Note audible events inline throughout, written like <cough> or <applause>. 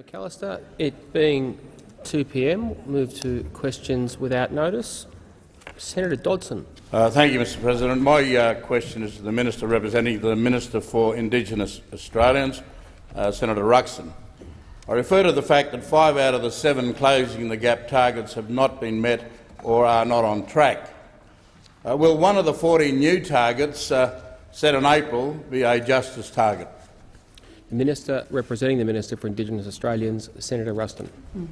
McAllister. It being 2 p.m., move to questions without notice. Senator Dodson. Uh, thank you, Mr President. My uh, question is to the Minister representing the Minister for Indigenous Australians, uh, Senator Ruston. I refer to the fact that five out of the seven closing the gap targets have not been met or are not on track. Uh, will one of the 40 new targets uh, set in April be a justice target? Minister representing the Minister for Indigenous Australians, Senator Ruston. Mm.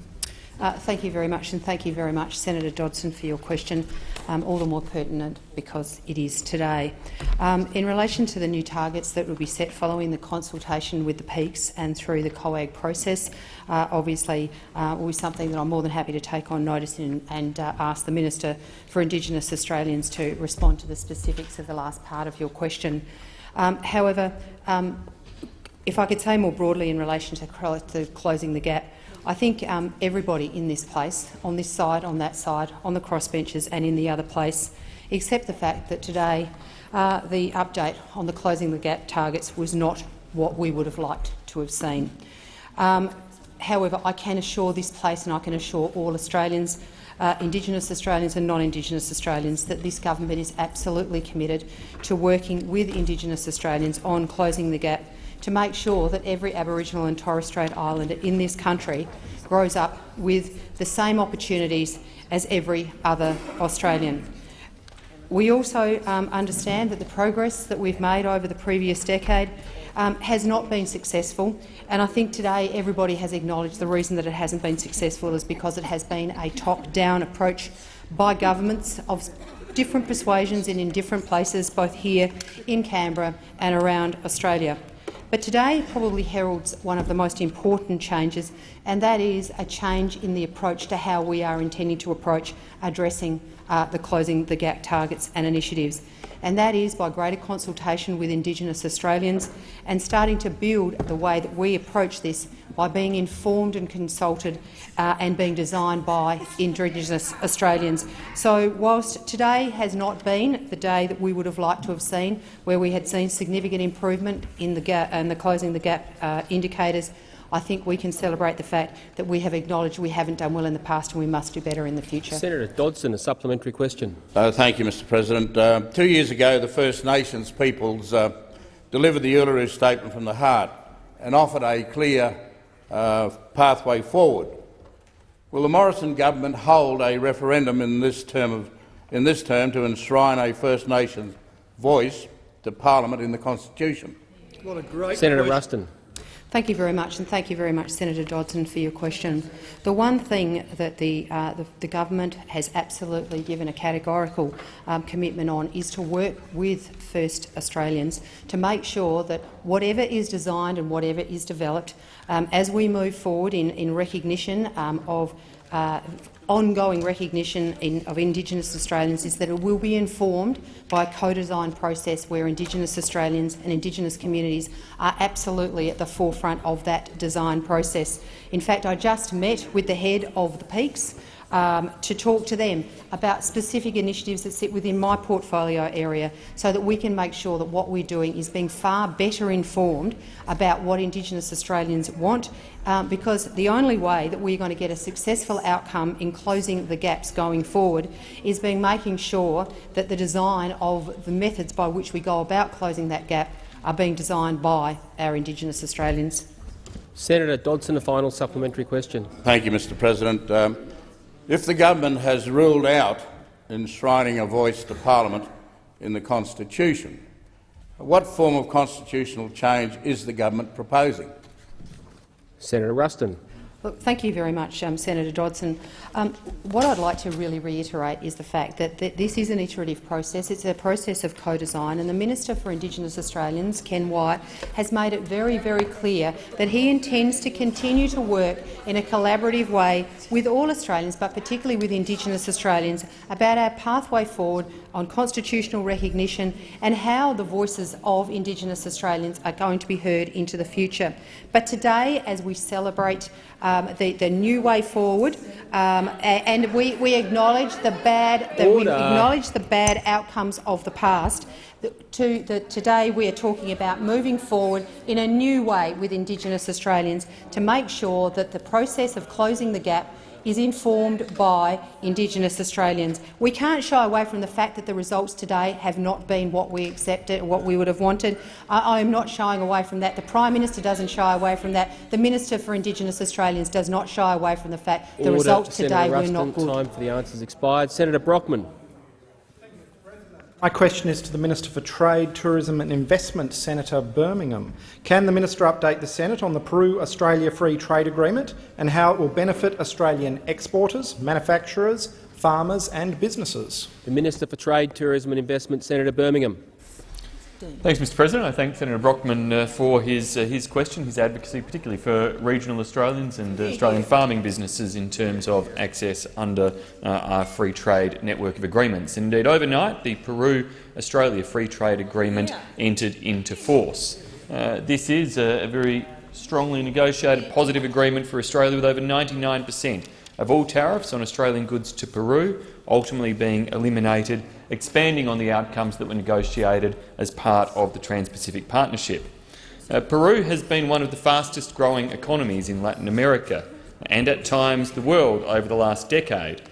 Uh, thank you very much, and thank you very much, Senator Dodson, for your question, um, all the more pertinent because it is today. Um, in relation to the new targets that will be set following the consultation with the peaks and through the COAG process, uh, obviously uh, will be something that I'm more than happy to take on notice in, and uh, ask the Minister for Indigenous Australians to respond to the specifics of the last part of your question. Um, however, um, if I could say more broadly in relation to, to closing the gap, I think um, everybody in this place, on this side, on that side, on the crossbenches and in the other place, accept the fact that today uh, the update on the closing the gap targets was not what we would have liked to have seen. Um, however, I can assure this place and I can assure all Australians, uh, Indigenous Australians and non-Indigenous Australians, that this government is absolutely committed to working with Indigenous Australians on closing the gap to make sure that every Aboriginal and Torres Strait Islander in this country grows up with the same opportunities as every other Australian. We also um, understand that the progress that we've made over the previous decade um, has not been successful, and I think today everybody has acknowledged the reason that it hasn't been successful is because it has been a top-down approach by governments of different persuasions and in different places, both here in Canberra and around Australia. But today probably heralds one of the most important changes, and that is a change in the approach to how we are intending to approach addressing uh, the closing the gap targets and initiatives. And that is by greater consultation with Indigenous Australians and starting to build the way that we approach this by being informed and consulted uh, and being designed by Indigenous Australians. So whilst today has not been the day that we would have liked to have seen, where we had seen significant improvement in the, gap, and the closing the gap uh, indicators, I think we can celebrate the fact that we have acknowledged we haven't done well in the past and we must do better in the future. Senator Dodson, a supplementary question. Uh, thank you, Mr President. Uh, two years ago, the First Nations peoples uh, delivered the Uluru Statement from the Heart and offered a clear uh, pathway forward. Will the Morrison government hold a referendum in this term, of, in this term to enshrine a First Nations voice to Parliament in the Constitution? What a great Senator question. Ruston. Thank you very much, and thank you very much, Senator Dodson, for your question. The one thing that the, uh, the, the government has absolutely given a categorical um, commitment on is to work with First Australians to make sure that whatever is designed and whatever is developed, um, as we move forward in, in recognition um, of uh, ongoing recognition in, of Indigenous Australians is that it will be informed by a co-design process where Indigenous Australians and Indigenous communities are absolutely at the forefront of that design process. In fact, I just met with the head of the Peaks um, to talk to them about specific initiatives that sit within my portfolio area so that we can make sure that what we're doing is being far better informed about what Indigenous Australians want, um, because the only way that we're going to get a successful outcome in closing the gaps going forward is being making sure that the design of the methods by which we go about closing that gap are being designed by our Indigenous Australians. Senator Dodson, a final supplementary question. Thank you, Mr President. Um, if the government has ruled out enshrining a voice to parliament in the Constitution, what form of constitutional change is the government proposing? Senator Ruston. Look, thank you very much, um, Senator Dodson. Um, what I'd like to really reiterate is the fact that, that this is an iterative process. It's a process of co-design, and the Minister for Indigenous Australians, Ken Wyatt, has made it very, very clear that he intends to continue to work in a collaborative way with all Australians, but particularly with Indigenous Australians, about our pathway forward on constitutional recognition and how the voices of Indigenous Australians are going to be heard into the future. But today, as we celebrate um, the, the new way forward, um, and we, we acknowledge the bad the, we acknowledge the bad outcomes of the past. To, the, today we are talking about moving forward in a new way with Indigenous Australians to make sure that the process of closing the gap is informed by Indigenous Australians. We can't shy away from the fact that the results today have not been what we accepted, what we would have wanted. I, I am not shying away from that. The Prime Minister doesn't shy away from that. The Minister for Indigenous Australians does not shy away from the fact the Order. results Senator today were Ruston, not good. Time for the answers expired. Senator Brockman. My question is to the Minister for Trade, Tourism and Investment, Senator Birmingham. Can the minister update the Senate on the Peru-Australia Free Trade Agreement and how it will benefit Australian exporters, manufacturers, farmers and businesses? The Minister for Trade, Tourism and Investment, Senator Birmingham. Thanks, Mr President. I thank Senator Brockman uh, for his, uh, his question, his advocacy, particularly for regional Australians and uh, Australian farming businesses in terms of access under uh, our free trade network of agreements. Indeed, overnight, the Peru-Australia Free Trade Agreement entered into force. Uh, this is a, a very strongly negotiated positive agreement for Australia with over 99 per cent of all tariffs on Australian goods to Peru ultimately being eliminated, expanding on the outcomes that were negotiated as part of the Trans-Pacific Partnership. Uh, Peru has been one of the fastest growing economies in Latin America and at times the world over the last decade.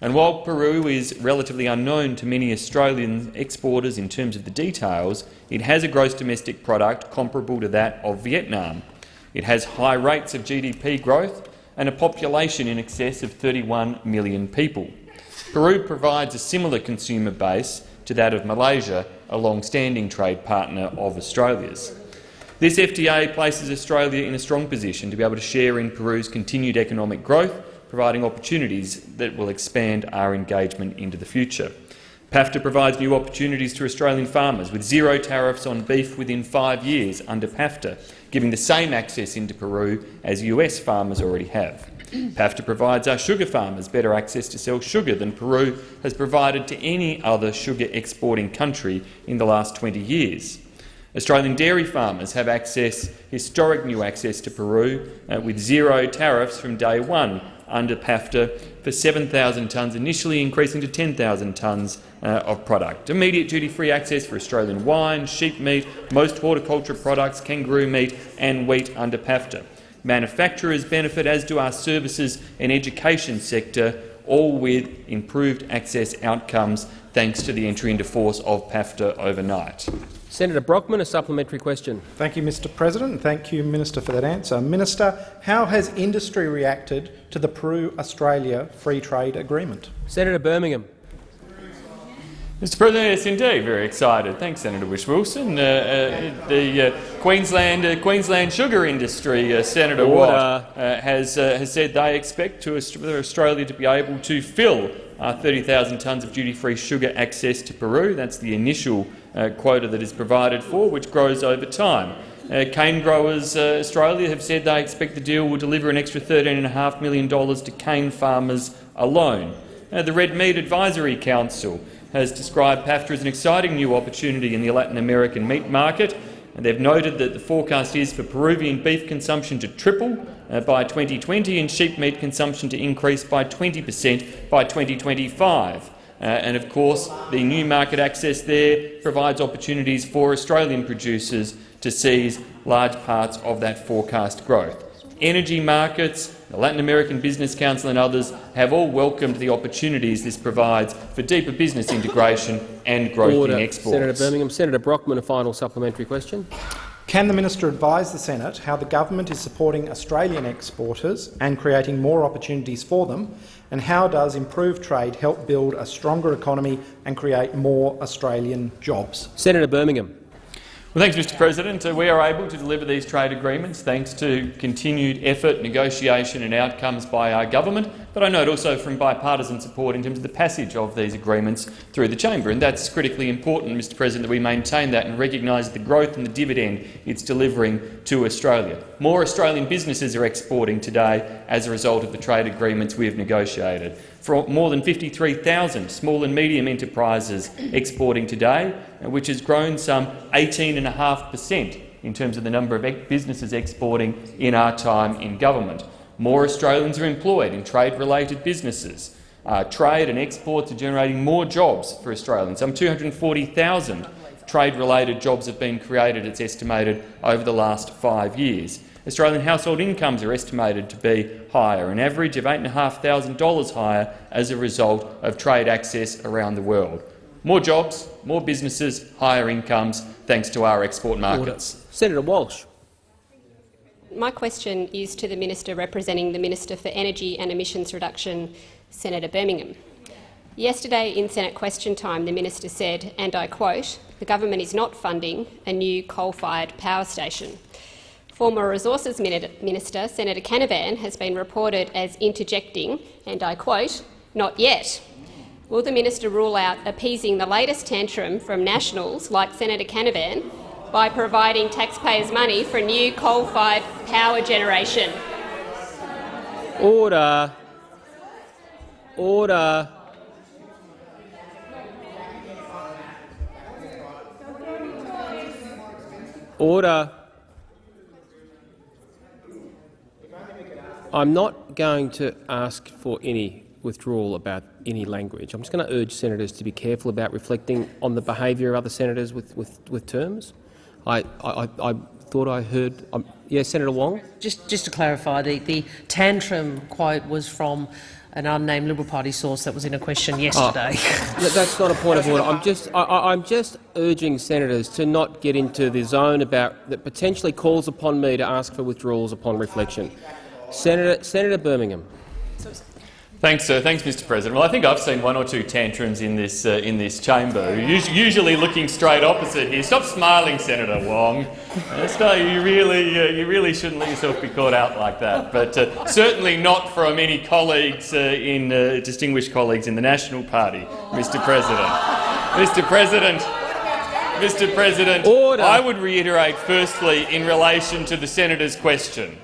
And while Peru is relatively unknown to many Australian exporters in terms of the details, it has a gross domestic product comparable to that of Vietnam. It has high rates of GDP growth and a population in excess of 31 million people. Peru provides a similar consumer base to that of Malaysia, a long-standing trade partner of Australia's. This FTA places Australia in a strong position to be able to share in Peru's continued economic growth, providing opportunities that will expand our engagement into the future. PAFTA provides new opportunities to Australian farmers, with zero tariffs on beef within five years under PAFTA, giving the same access into Peru as US farmers already have. PAFTA provides our sugar farmers better access to sell sugar than Peru has provided to any other sugar exporting country in the last 20 years. Australian dairy farmers have access, historic new access to Peru uh, with zero tariffs from day one under PAFTA for 7,000 tonnes initially, increasing to 10,000 tonnes uh, of product. Immediate duty-free access for Australian wine, sheep meat, most horticulture products, kangaroo meat and wheat under PAFTA. Manufacturers benefit, as do our services and education sector, all with improved access outcomes thanks to the entry into force of PAFTA overnight. Senator Brockman, a supplementary question. Thank you, Mr President, thank you, Minister, for that answer. Minister, how has industry reacted to the Peru-Australia Free Trade Agreement? Senator Birmingham. Mr President, yes indeed, very excited. Thanks Senator Whish-Wilson. Uh, uh, the uh, Queensland, uh, Queensland sugar industry, uh, Senator. Watt, uh, has, uh, has said they expect to Australia to be able to fill uh, 30,000 tonnes of duty-free sugar access to Peru. That's the initial uh, quota that is provided for, which grows over time. Uh, cane growers uh, Australia have said they expect the deal will deliver an extra $13.5 million to cane farmers alone. Uh, the Red Meat Advisory Council has described PAFTA as an exciting new opportunity in the Latin American meat market, and they've noted that the forecast is for Peruvian beef consumption to triple uh, by 2020 and sheep meat consumption to increase by 20 per cent by 2025. Uh, and of course, the new market access there provides opportunities for Australian producers to seize large parts of that forecast growth. Energy markets, the Latin American Business Council and others have all welcomed the opportunities this provides for deeper business integration and growth Order. in exports. Senator Birmingham. Senator Brockman, a final supplementary question. Can the minister advise the Senate how the government is supporting Australian exporters and creating more opportunities for them, and how does improved trade help build a stronger economy and create more Australian jobs? Senator Birmingham. Well, thanks, Mr President. Uh, we are able to deliver these trade agreements thanks to continued effort, negotiation and outcomes by our government, but I note also from bipartisan support in terms of the passage of these agreements through the chamber. And that's critically important, Mr President, that we maintain that and recognise the growth and the dividend it's delivering to Australia. More Australian businesses are exporting today as a result of the trade agreements we have negotiated. For more than 53,000 small and medium enterprises exporting today, uh, which has grown some 18.5 per cent in terms of the number of businesses exporting in our time in government. More Australians are employed in trade-related businesses. Uh, trade and exports are generating more jobs for Australians. Some 240,000 trade-related jobs have been created, it's estimated, over the last five years. Australian household incomes are estimated to be higher, an average of $8,500 higher as a result of trade access around the world. More jobs, more businesses, higher incomes, thanks to our export markets. Senator Walsh. My question is to the Minister representing the Minister for Energy and Emissions Reduction, Senator Birmingham. Yesterday in Senate question time, the minister said, and I quote, the government is not funding a new coal-fired power station. Former Resources Minister Senator Canavan has been reported as interjecting, and I quote, not yet. Will the minister rule out appeasing the latest tantrum from Nationals like Senator Canavan by providing taxpayers' money for new coal-fired power generation? Order. Order. Order. I'm not going to ask for any withdrawal about any language. I'm just going to urge senators to be careful about reflecting on the behaviour of other senators with, with, with terms. I, I, I thought I heard. Um, yes, Senator Wong. Just, just to clarify, the, the tantrum quote was from an unnamed Liberal Party source that was in a question yesterday. <laughs> Oh, that's not a point of order. I'm just, I, am just urging senators to not get into the zone about that potentially calls upon me to ask for withdrawals upon reflection. Senator, Senator Birmingham. Thanks, uh, thanks, Mr. President. Well, I think I've seen one or two tantrums in this uh, in this chamber. Usually looking straight opposite here. Stop smiling, Senator Wong. Uh, you really, uh, you really shouldn't let yourself be caught out like that. But uh, certainly not from any colleagues uh, in distinguished colleagues in the National Party, Mr. President. Mr. President. Mr. President, Order. I would reiterate firstly in relation to the senator's question.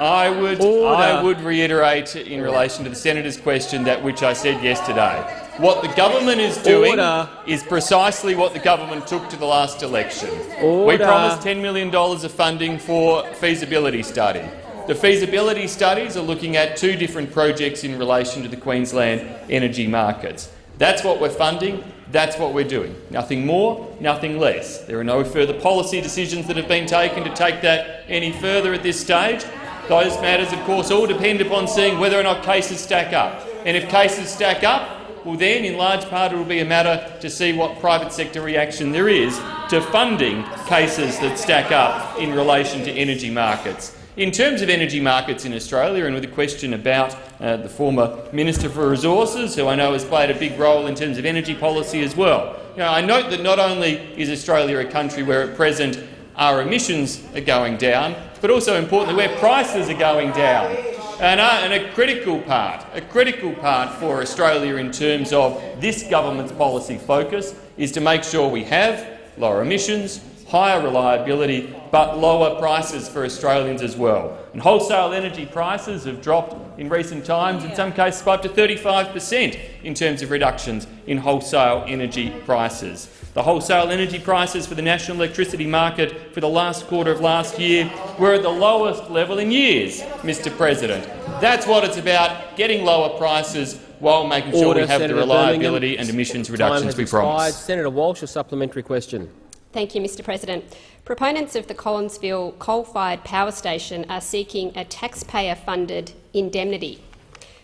I would, I would reiterate in relation to the senator's question that which I said yesterday. What the government is doing Order. is precisely what the government took to the last election. Order. We promised $10 million of funding for feasibility study. The feasibility studies are looking at two different projects in relation to the Queensland energy markets. That's what we're funding. That's what we're doing. Nothing more, nothing less. There are no further policy decisions that have been taken to take that any further at this stage. Those matters, of course, all depend upon seeing whether or not cases stack up. And if cases stack up, well then, in large part, it will be a matter to see what private sector reaction there is to funding cases that stack up in relation to energy markets. In terms of energy markets in Australia, and with a question about uh, the former Minister for Resources, who I know has played a big role in terms of energy policy as well, you know, I note that not only is Australia a country where at present our emissions are going down, but also importantly where prices are going down. And a, and a, critical part, a critical part for Australia in terms of this government's policy focus is to make sure we have lower emissions, higher reliability, but lower prices for Australians as well. And wholesale energy prices have dropped in recent times, in some cases by up to 35 per cent in terms of reductions in wholesale energy prices. The wholesale energy prices for the national electricity market for the last quarter of last year were at the lowest level in years, Mr President. That's what it's about, getting lower prices while making sure we have Senator the reliability Birmingham. and emissions Time reductions we expired. promised. Senator Walsh, a supplementary question. Thank you, Mr President. Proponents of the Collinsville coal-fired power station are seeking a taxpayer-funded indemnity.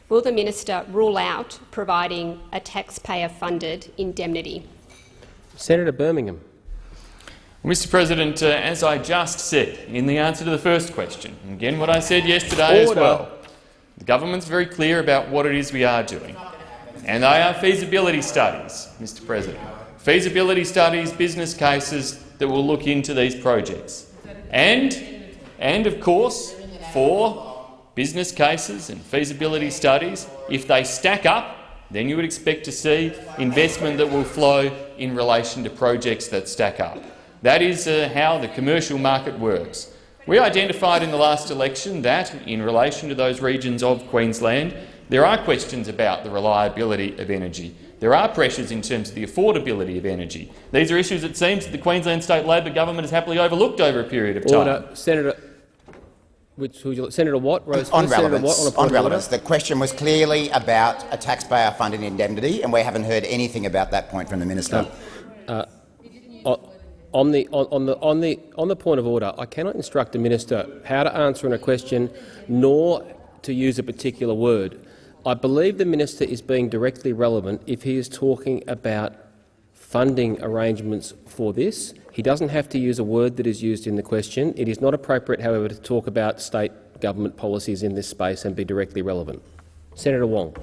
Will the minister rule out providing a taxpayer-funded indemnity? Senator Birmingham. Mr President, uh, as I just said in the answer to the first question, and again what I said yesterday as well, the government's very clear about what it is we are doing. And they are feasibility studies, Mr President. Feasibility studies, business cases that will look into these projects. And, and of course, for business cases and feasibility studies, if they stack up, then you would expect to see investment that will flow in relation to projects that stack up. That is uh, how the commercial market works. We identified in the last election that, in relation to those regions of Queensland, there are questions about the reliability of energy. There are pressures in terms of the affordability of energy. These are issues it seems that the Queensland State Labor government has happily overlooked over a period of time. Order. Senator, Which, who Senator Watt, Rose On relevance, Watt, on a point on of order. relevance. The question was clearly about a taxpayer-funded indemnity, and we haven't heard anything about that point from the minister. O- uh, uh, On the, on, on the, on, the, on the point of order, I cannot instruct a minister how to answer in a question nor to use a particular word. I believe the minister is being directly relevant if he is talking about funding arrangements for this. He doesn't have to use a word that is used in the question. It is not appropriate, however, to talk about state government policies in this space and be directly relevant. Senator Wong.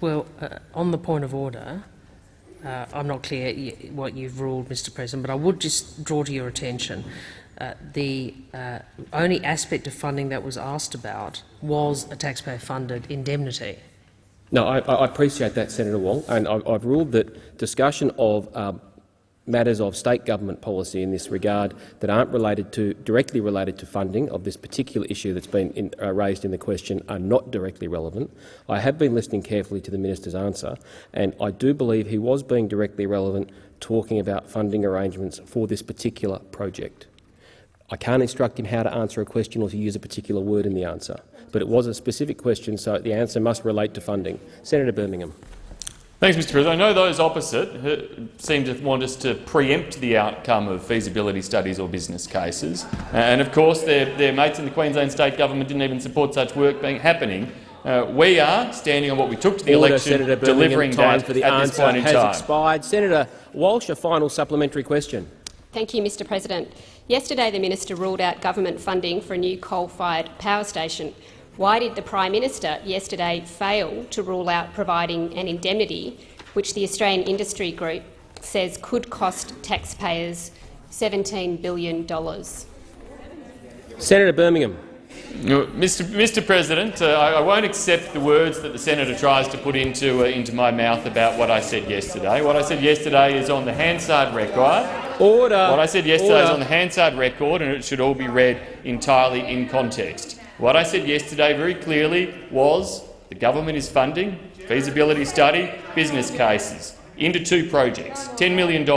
Well, uh, on the point of order, uh, I'm not clear what you've ruled, Mr President, but I would just draw to your attention uh, the uh, only aspect of funding that was asked about was a taxpayer-funded indemnity. No, I, I appreciate that, Senator Wong, and I've, I've ruled that discussion of um, matters of state government policy in this regard that aren't related to, directly related to funding of this particular issue that's been in, uh, raised in the question are not directly relevant. I have been listening carefully to the minister's answer, and I do believe he was being directly relevant, talking about funding arrangements for this particular project. I can't instruct him how to answer a question or to use a particular word in the answer, but it was a specific question, so the answer must relate to funding. Senator Birmingham. Thanks, Mr President. I know those opposite seem to want us to preempt the outcome of feasibility studies or business cases. And of course, their, their mates in the Queensland State Government didn't even support such work being happening. Uh, we are standing on what we took to the Order, election, Senator Birmingham. delivering Time that for the at this answer point in has time. expired. Senator Walsh, a final supplementary question. Thank you, Mr President. Yesterday the minister ruled out government funding for a new coal-fired power station. Why did the Prime Minister yesterday fail to rule out providing an indemnity which the Australian Industry Group says could cost taxpayers $17 billion? Senator Birmingham. Mr. Mr. President, uh, I, I won't accept the words that the senator tries to put into uh, into my mouth about what I said yesterday. What I said yesterday is on the Hansard record. Order. What I said yesterday is on the Hansard record, and it should all be read entirely in context. What I said yesterday very clearly was the government is funding feasibility study, business cases into two projects, $10 million,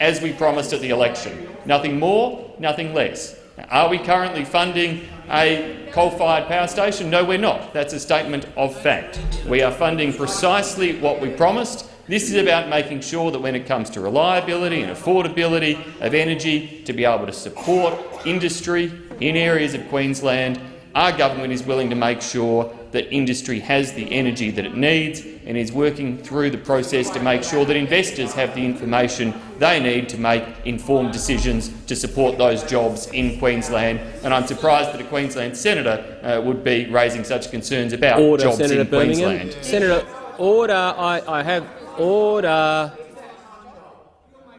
as we promised at the election. Nothing more, nothing less. Now, are we currently funding a coal-fired power station? No, we're not. That's a statement of fact. We are funding precisely what we promised. This is about making sure that when it comes to reliability and affordability of energy, to be able to support industry in areas of Queensland, our government is willing to make sure that industry has the energy that it needs and is working through the process to make sure that investors have the information they need to make informed decisions to support those jobs in Queensland. And I'm surprised that a Queensland senator uh, would be raising such concerns about Order, jobs Senator in Birmingham. Queensland. Senator, order. I, I have order.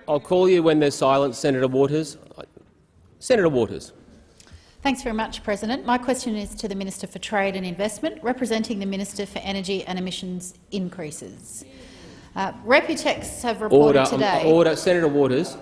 I'll call you when there's silence, Senator Waters. Senator Waters. Thanks very much, President. My question is to the Minister for Trade and Investment, representing the Minister for Energy and Emissions Increases. Uh, Reputex have reported Order. um, today. order. Senator Waters.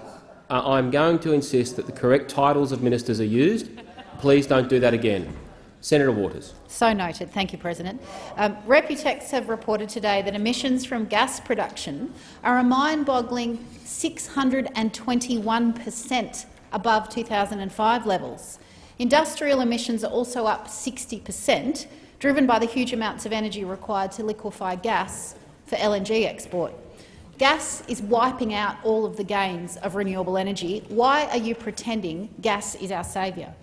Uh, I'm going to insist that the correct titles of ministers are used. Please don't do that again. Senator Waters. So noted. Thank you, President. Um, Reputex have reported today that emissions from gas production are a mind-boggling 621 per cent above 2005 levels. Industrial emissions are also up 60 per cent, driven by the huge amounts of energy required to liquefy gas for LNG export. Gas is wiping out all of the gains of renewable energy. Why are you pretending gas is our saviour?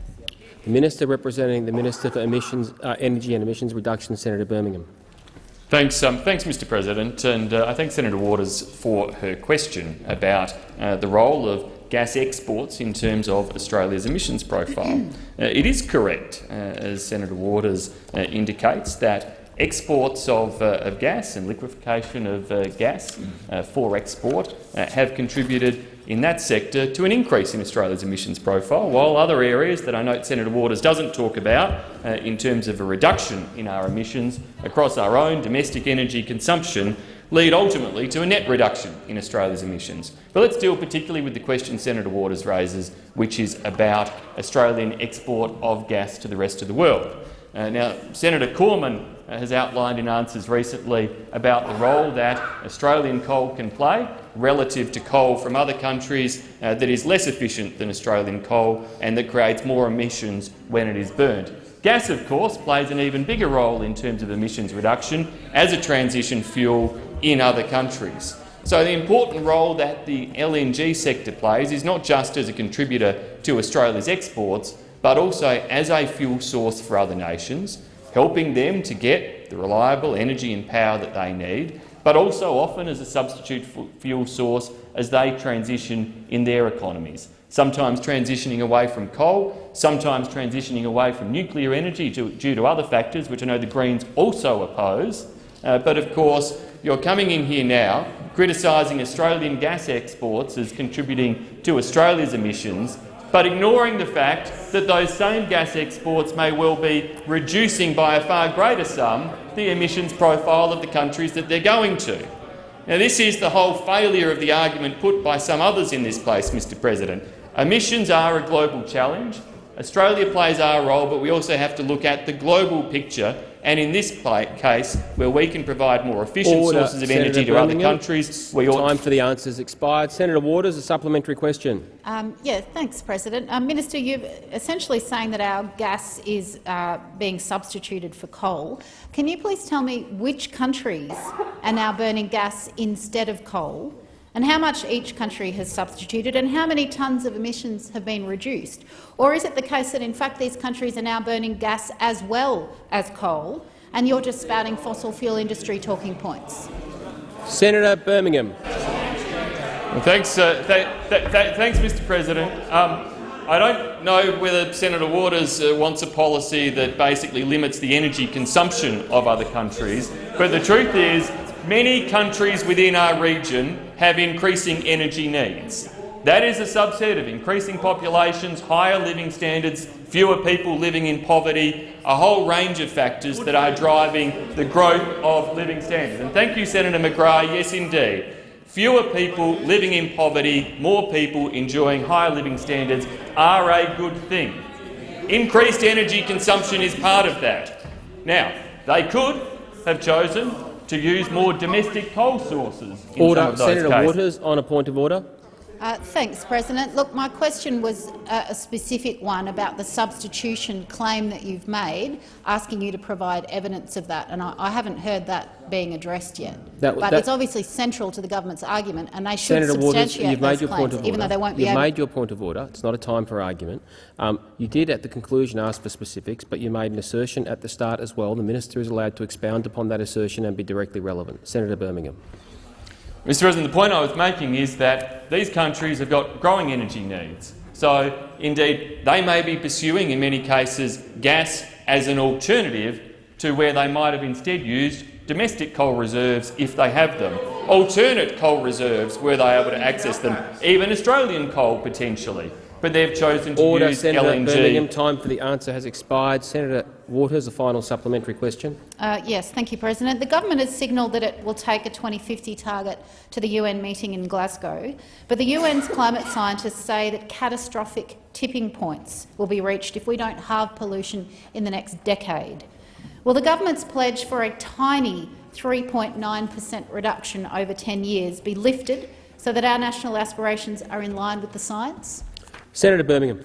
The Minister representing the Minister for Emissions, uh, Energy and Emissions Reduction, Senator Birmingham. Thanks, um, thanks, Mr. President, and uh, I thank Senator Waters for her question about uh, the role of gas exports in terms of Australia's emissions profile. <clears throat> Uh, it is correct, uh, as Senator Waters uh, indicates, that exports of, uh, of gas and liquefaction of uh, gas for export have contributed in that sector to an increase in Australia's emissions profile, while other areas that I note Senator Waters doesn't talk about uh, in terms of a reduction in our emissions across our own domestic energy consumption lead ultimately to a net reduction in Australia's emissions. But let's deal particularly with the question Senator Waters raises, which is about Australian export of gas to the rest of the world. Uh, now, Senator Cormann uh, has outlined in answers recently about the role that Australian coal can play relative to coal from other countries uh, that is less efficient than Australian coal and that creates more emissions when it is burnt. Gas, of course, plays an even bigger role in terms of emissions reduction as a transition fuel in other countries. So the important role that the LNG sector plays is not just as a contributor to Australia's exports, but also as a fuel source for other nations, helping them to get the reliable energy and power that they need, but also often as a substitute fuel source as they transition in their economies, sometimes transitioning away from coal, sometimes transitioning away from nuclear energy due to other factors, which I know the Greens also oppose. Uh, but of course, you're coming in here now criticising Australian gas exports as contributing to Australia's emissions, but ignoring the fact that those same gas exports may well be reducing by a far greater sum the emissions profile of the countries that they're going to. Now, this is the whole failure of the argument put by some others in this place, Mr President. Emissions are a global challenge. Australia plays our role, but we also have to look at the global picture and in this case, where we can provide more efficient Order. sources of Senator energy to Birmingham. other countries, we ought Time for the answers expired. Senator Waters, a supplementary question. Um, yeah, thanks, President. Um, Minister, you're essentially saying that our gas is uh, being substituted for coal. Can you please tell me which countries are now burning gas instead of coal? And how much each country has substituted and how many tonnes of emissions have been reduced? Or is it the case that in fact these countries are now burning gas as well as coal and you're just spouting fossil fuel industry talking points? Senator Birmingham. Well, thanks, uh, th th th thanks, Mr President. Um, I don't know whether Senator Waters uh, wants a policy that basically limits the energy consumption of other countries, but the truth is many countries within our region have increasing energy needs. That is a subset of increasing populations, higher living standards, fewer people living in poverty, a whole range of factors that are driving the growth of living standards. And thank you, Senator McGrath. Yes, indeed. Fewer people living in poverty, more people enjoying higher living standards are a good thing. Increased energy consumption is part of that. Now, they could have chosen to use more domestic coal sources in Order. some of those Senator. Waters, on a point of order. Uh, thanks, President. Look, my question was uh, a specific one about the substitution claim that you've made, asking you to provide evidence of that, and I, I haven't heard that being addressed yet. That- but that- it's obviously central to the government's argument, and they should Senator Waters, substantiate you've made those your claims, point of order. even though they won't be you've made your point of order. It's not a time for argument. Um, you did at the conclusion ask for specifics, but you made an assertion at the start as well. The minister is allowed to expound upon that assertion and be directly relevant. Senator Birmingham. Mr President, the point I was making is that these countries have got growing energy needs. So, indeed, they may be pursuing, in many cases, gas as an alternative to where they might have instead used domestic coal reserves if they have them, alternate coal reserves were they able to access them, even Australian coal potentially. But they've chosen to Order. use Senator LNG. Birmingham. Time for the answer has expired. Senator Waters, a final supplementary question. Uh, yes, thank you, President. The government has signalled that it will take a 2050 target to the UN meeting in Glasgow, but the UN's climate scientists say that catastrophic tipping points will be reached if we don't halve pollution in the next decade. Will the government's pledge for a tiny 3.9 per cent reduction over 10 years be lifted so that our national aspirations are in line with the science? Senator Birmingham.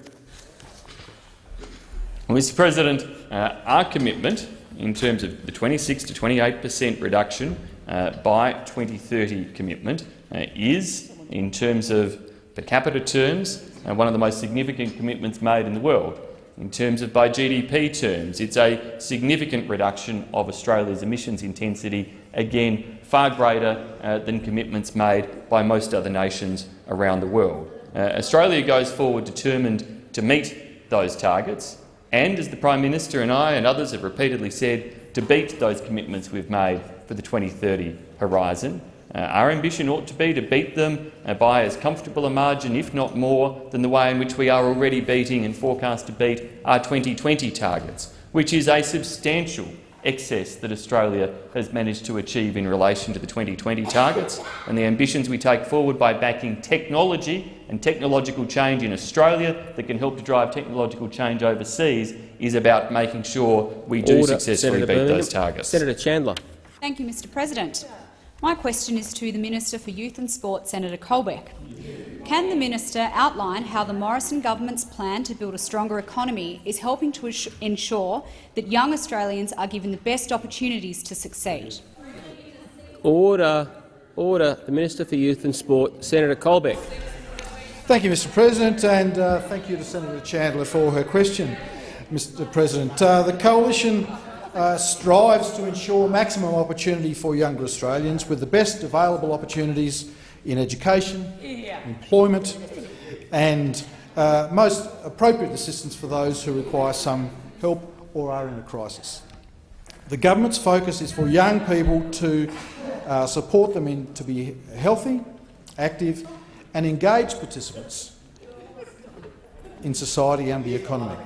Well, Mr President, uh, our commitment in terms of the 26 to 28 per cent reduction uh, by 2030 commitment uh, is, in terms of per capita terms, uh, one of the most significant commitments made in the world. In terms of by GDP terms, it's a significant reduction of Australia's emissions intensity, again far greater uh, than commitments made by most other nations around the world. Uh, Australia goes forward determined to meet those targets and, as the Prime Minister and I and others have repeatedly said, to beat those commitments we've made for the 2030 horizon. Uh, our ambition ought to be to beat them uh, by as comfortable a margin, if not more, than the way in which we are already beating and forecast to beat our 2020 targets, which is a substantial excess that Australia has managed to achieve in relation to the 2020 targets and the ambitions we take forward by backing technology and technological change in Australia that can help to drive technological change overseas is about making sure we do Order. successfully Senator beat Birmingham. those targets. Senator Chandler. Thank you, Mr President. My question is to the Minister for Youth and Sport, Senator Colbeck. Can the minister outline how the Morrison government's plan to build a stronger economy is helping to ensure that young Australians are given the best opportunities to succeed? Order. Order. The Minister for Youth and Sport, Senator Colbeck. Thank you, Mr President, and uh, thank you to Senator Chandler for her question. Mr President, uh, the coalition uh, strives to ensure maximum opportunity for younger Australians with the best available opportunities in education, employment and uh, most appropriate assistance for those who require some help or are in a crisis. The government's focus is for young people to uh, support them in, to be healthy, active and engaged participants in society and the economy.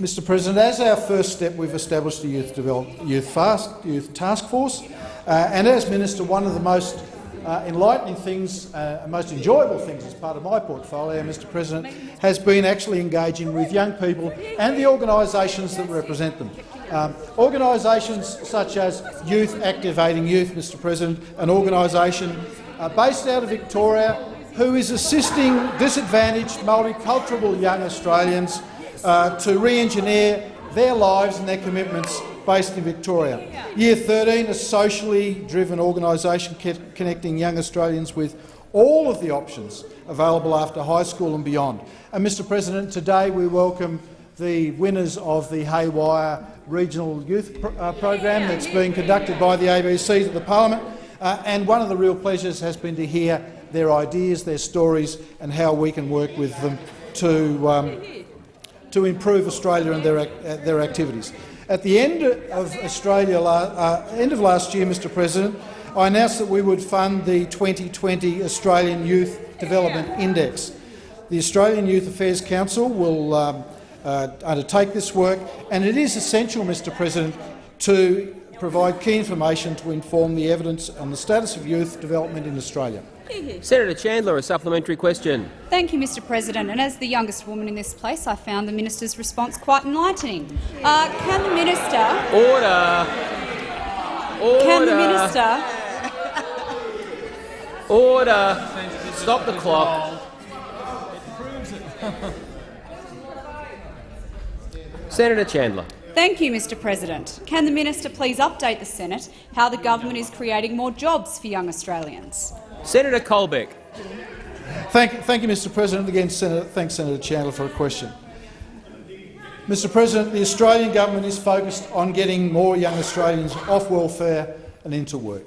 Mr President, as our first step, we've established a Youth, Youth, Fast, Youth Task Force, uh, and as Minister, one of the most uh, enlightening things, uh, most enjoyable things as part of my portfolio, Mr President, has been actually engaging with young people and the organisations that represent them. Um, organisations such as Youth Activating Youth, Mr President, an organisation uh, based out of Victoria who is assisting disadvantaged multicultural young Australians uh, to re-engineer their lives and their commitments based in Victoria. Year 13, a socially driven organisation connecting young Australians with all of the options available after high school and beyond. And Mr President, today we welcome the winners of the Haywire Regional Youth Pro uh, Program that's being conducted by the ABCs at the Parliament. Uh, and one of the real pleasures has been to hear their ideas, their stories and how we can work with them to, um, to improve Australia and their, uh, their activities. At the end of Australia, uh, end of last year, Mr President, I announced that we would fund the 2020 Australian Youth Development Index. The Australian Youth Affairs Council will um, uh, undertake this work, and it is essential, Mr President, to provide key information to inform the evidence on the status of youth development in Australia. Senator Chandler, a supplementary question. Thank you, Mr President. And as the youngest woman in this place, I found the minister's response quite enlightening. Uh, can the minister... Order. Order. Can the minister... Order. Stop the clock. Senator Chandler. Thank you, Mr President. Can the minister please update the Senate how the government is creating more jobs for young Australians? Senator Colbeck. Thank, thank you, Mr President. Again, Senator, thanks Senator Chandler for a question. Mr President, the Australian government is focused on getting more young Australians off welfare and into work.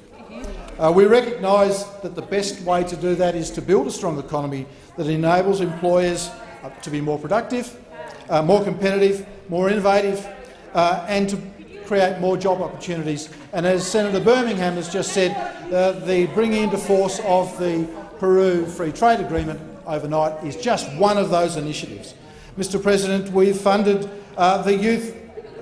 Uh, we recognise that the best way to do that is to build a strong economy that enables employers uh, to be more productive, uh, more competitive, more innovative uh, and to create more job opportunities. And as Senator Birmingham has just said, uh, the bringing into force of the Peru Free Trade Agreement overnight is just one of those initiatives. Mr President, we've funded uh, the Youth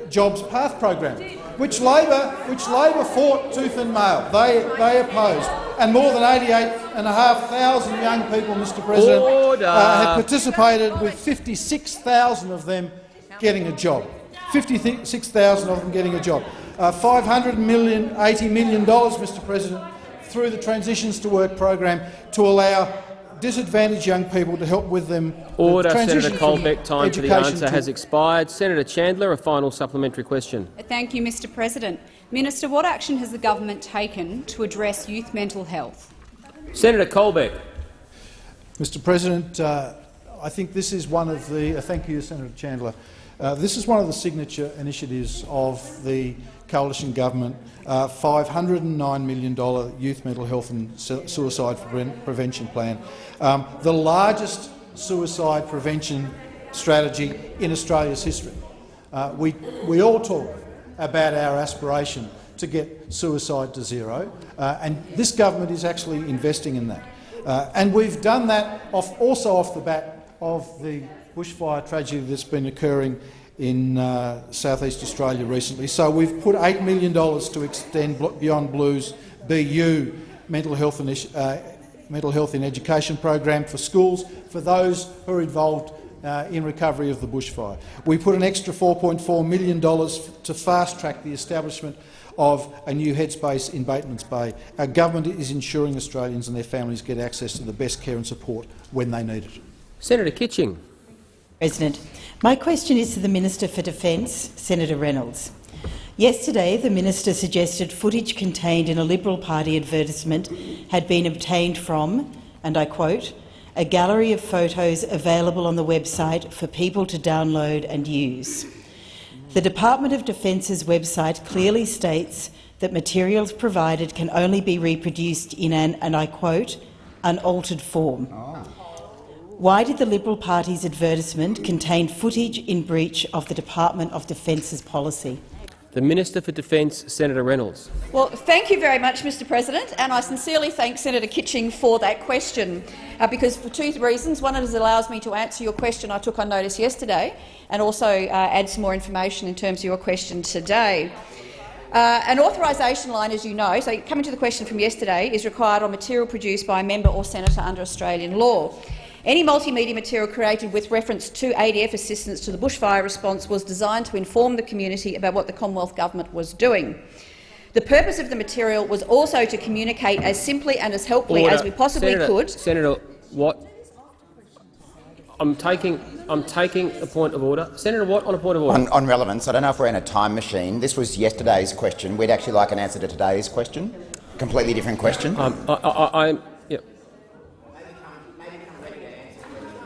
Jobs Path program, which Labor, which Labor fought tooth and nail. They, they opposed. And more than 88,500 young people, Mr President, uh, have participated, with 56,000 of them getting a job. 56,000 of them getting a job. Uh, $500 million, $80 million, Mr President, through the Transitions to Work program to allow disadvantaged young people to help with them. Order, Senator Colbeck. Time for the answer has expired. Senator Chandler, a final supplementary question. Thank you, Mr President. Minister, what action has the government taken to address youth mental health? Senator Colbeck. Mr President, uh, I think this is one of the— uh, thank you, Senator Chandler. Uh, this is one of the signature initiatives of the coalition government, uh, $509 million youth mental health and suicide prevention plan, um, the largest suicide prevention strategy in Australia's history. Uh, we, we all talk about our aspiration to get suicide to zero, uh, and this government is actually investing in that. Uh, and we've done that off, also off the back of the bushfire tragedy that's been occurring in uh, southeast Australia recently. So we've put $8 million to extend Beyond Blue's Be You mental health, uh, mental health in education program for schools for those who are involved uh, in recovery of the bushfire. We put an extra $4.4 million to fast-track the establishment of a new headspace in Batemans Bay. Our government is ensuring Australians and their families get access to the best care and support when they need it. Senator Kitching. President, my question is to the Minister for Defence, Senator Reynolds. Yesterday, the minister suggested footage contained in a Liberal Party advertisement had been obtained from, and I quote, a gallery of photos available on the website for people to download and use. The Department of Defence's website clearly states that materials provided can only be reproduced in an, and I quote, unaltered form. Ah. Why did the Liberal Party's advertisement contain footage in breach of the Department of Defence's policy? The Minister for Defence, Senator Reynolds. Well, thank you very much, Mr President, and I sincerely thank Senator Kitching for that question, uh, because for two reasons. One, is it allows me to answer your question I took on notice yesterday, and also uh, add some more information in terms of your question today. Uh, an authorisation line, as you know, so coming to the question from yesterday, is required on material produced by a member or senator under Australian law. Any multimedia material created with reference to ADF assistance to the bushfire response was designed to inform the community about what the Commonwealth Government was doing. The purpose of the material was also to communicate as simply and as helpfully Order. as we possibly Senator, could. Senator Watt, I'm taking, I'm taking a point of order. Senator Watt, on a point of order. On, on relevance, I don't know if we're in a time machine. This was yesterday's question. We'd actually like an answer to today's question. Completely different question. Um, I, I, I'm, yeah.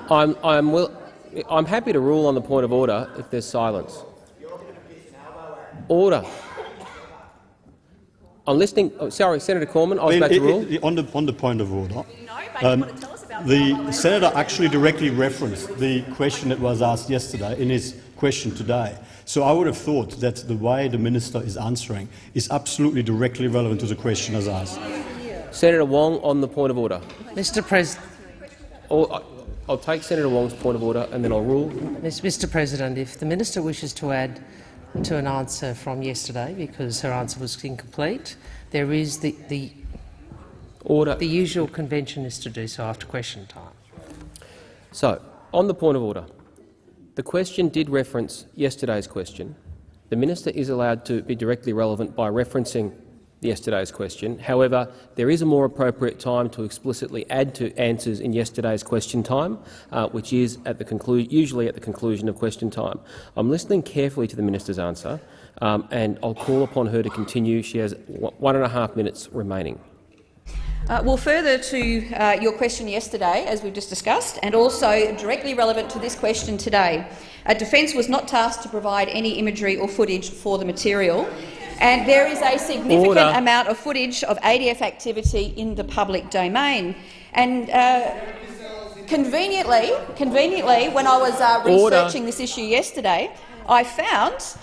I'm, I'm, will, I'm happy to rule on the point of order if there's silence. Order. I'm listening. Oh, sorry, Senator Cormann. I was I mean, about to rule. it- on, the, on the point of order, um, the senator actually directly referenced the question that was asked yesterday in his question today. So I would have thought that the way the minister is answering is absolutely directly relevant to the question as asked. Senator Wong on the point of order. Mr. President. I'll take Senator Wong's point of order and then I'll rule. Mr. President, if the minister wishes to add to an answer from yesterday because her answer was incomplete, there is the, the order. The usual convention is to do so after question time. So, on the point of order, the question did reference yesterday's question. The minister is allowed to be directly relevant by referencing yesterday's question. However, there is a more appropriate time to explicitly add to answers in yesterday's question time, uh, which is at the usually at the conclusion of question time. I'm listening carefully to the minister's answer, um, and I'll call upon her to continue. She has one and a half minutes remaining. Uh, well, further to uh, your question yesterday, as we've just discussed, and also directly relevant to this question today, uh, Defence was not tasked to provide any imagery or footage for the material, and there is a significant Order. amount of footage of ADF activity in the public domain. And uh, conveniently, conveniently, when I was uh, Order. researching this issue yesterday, I found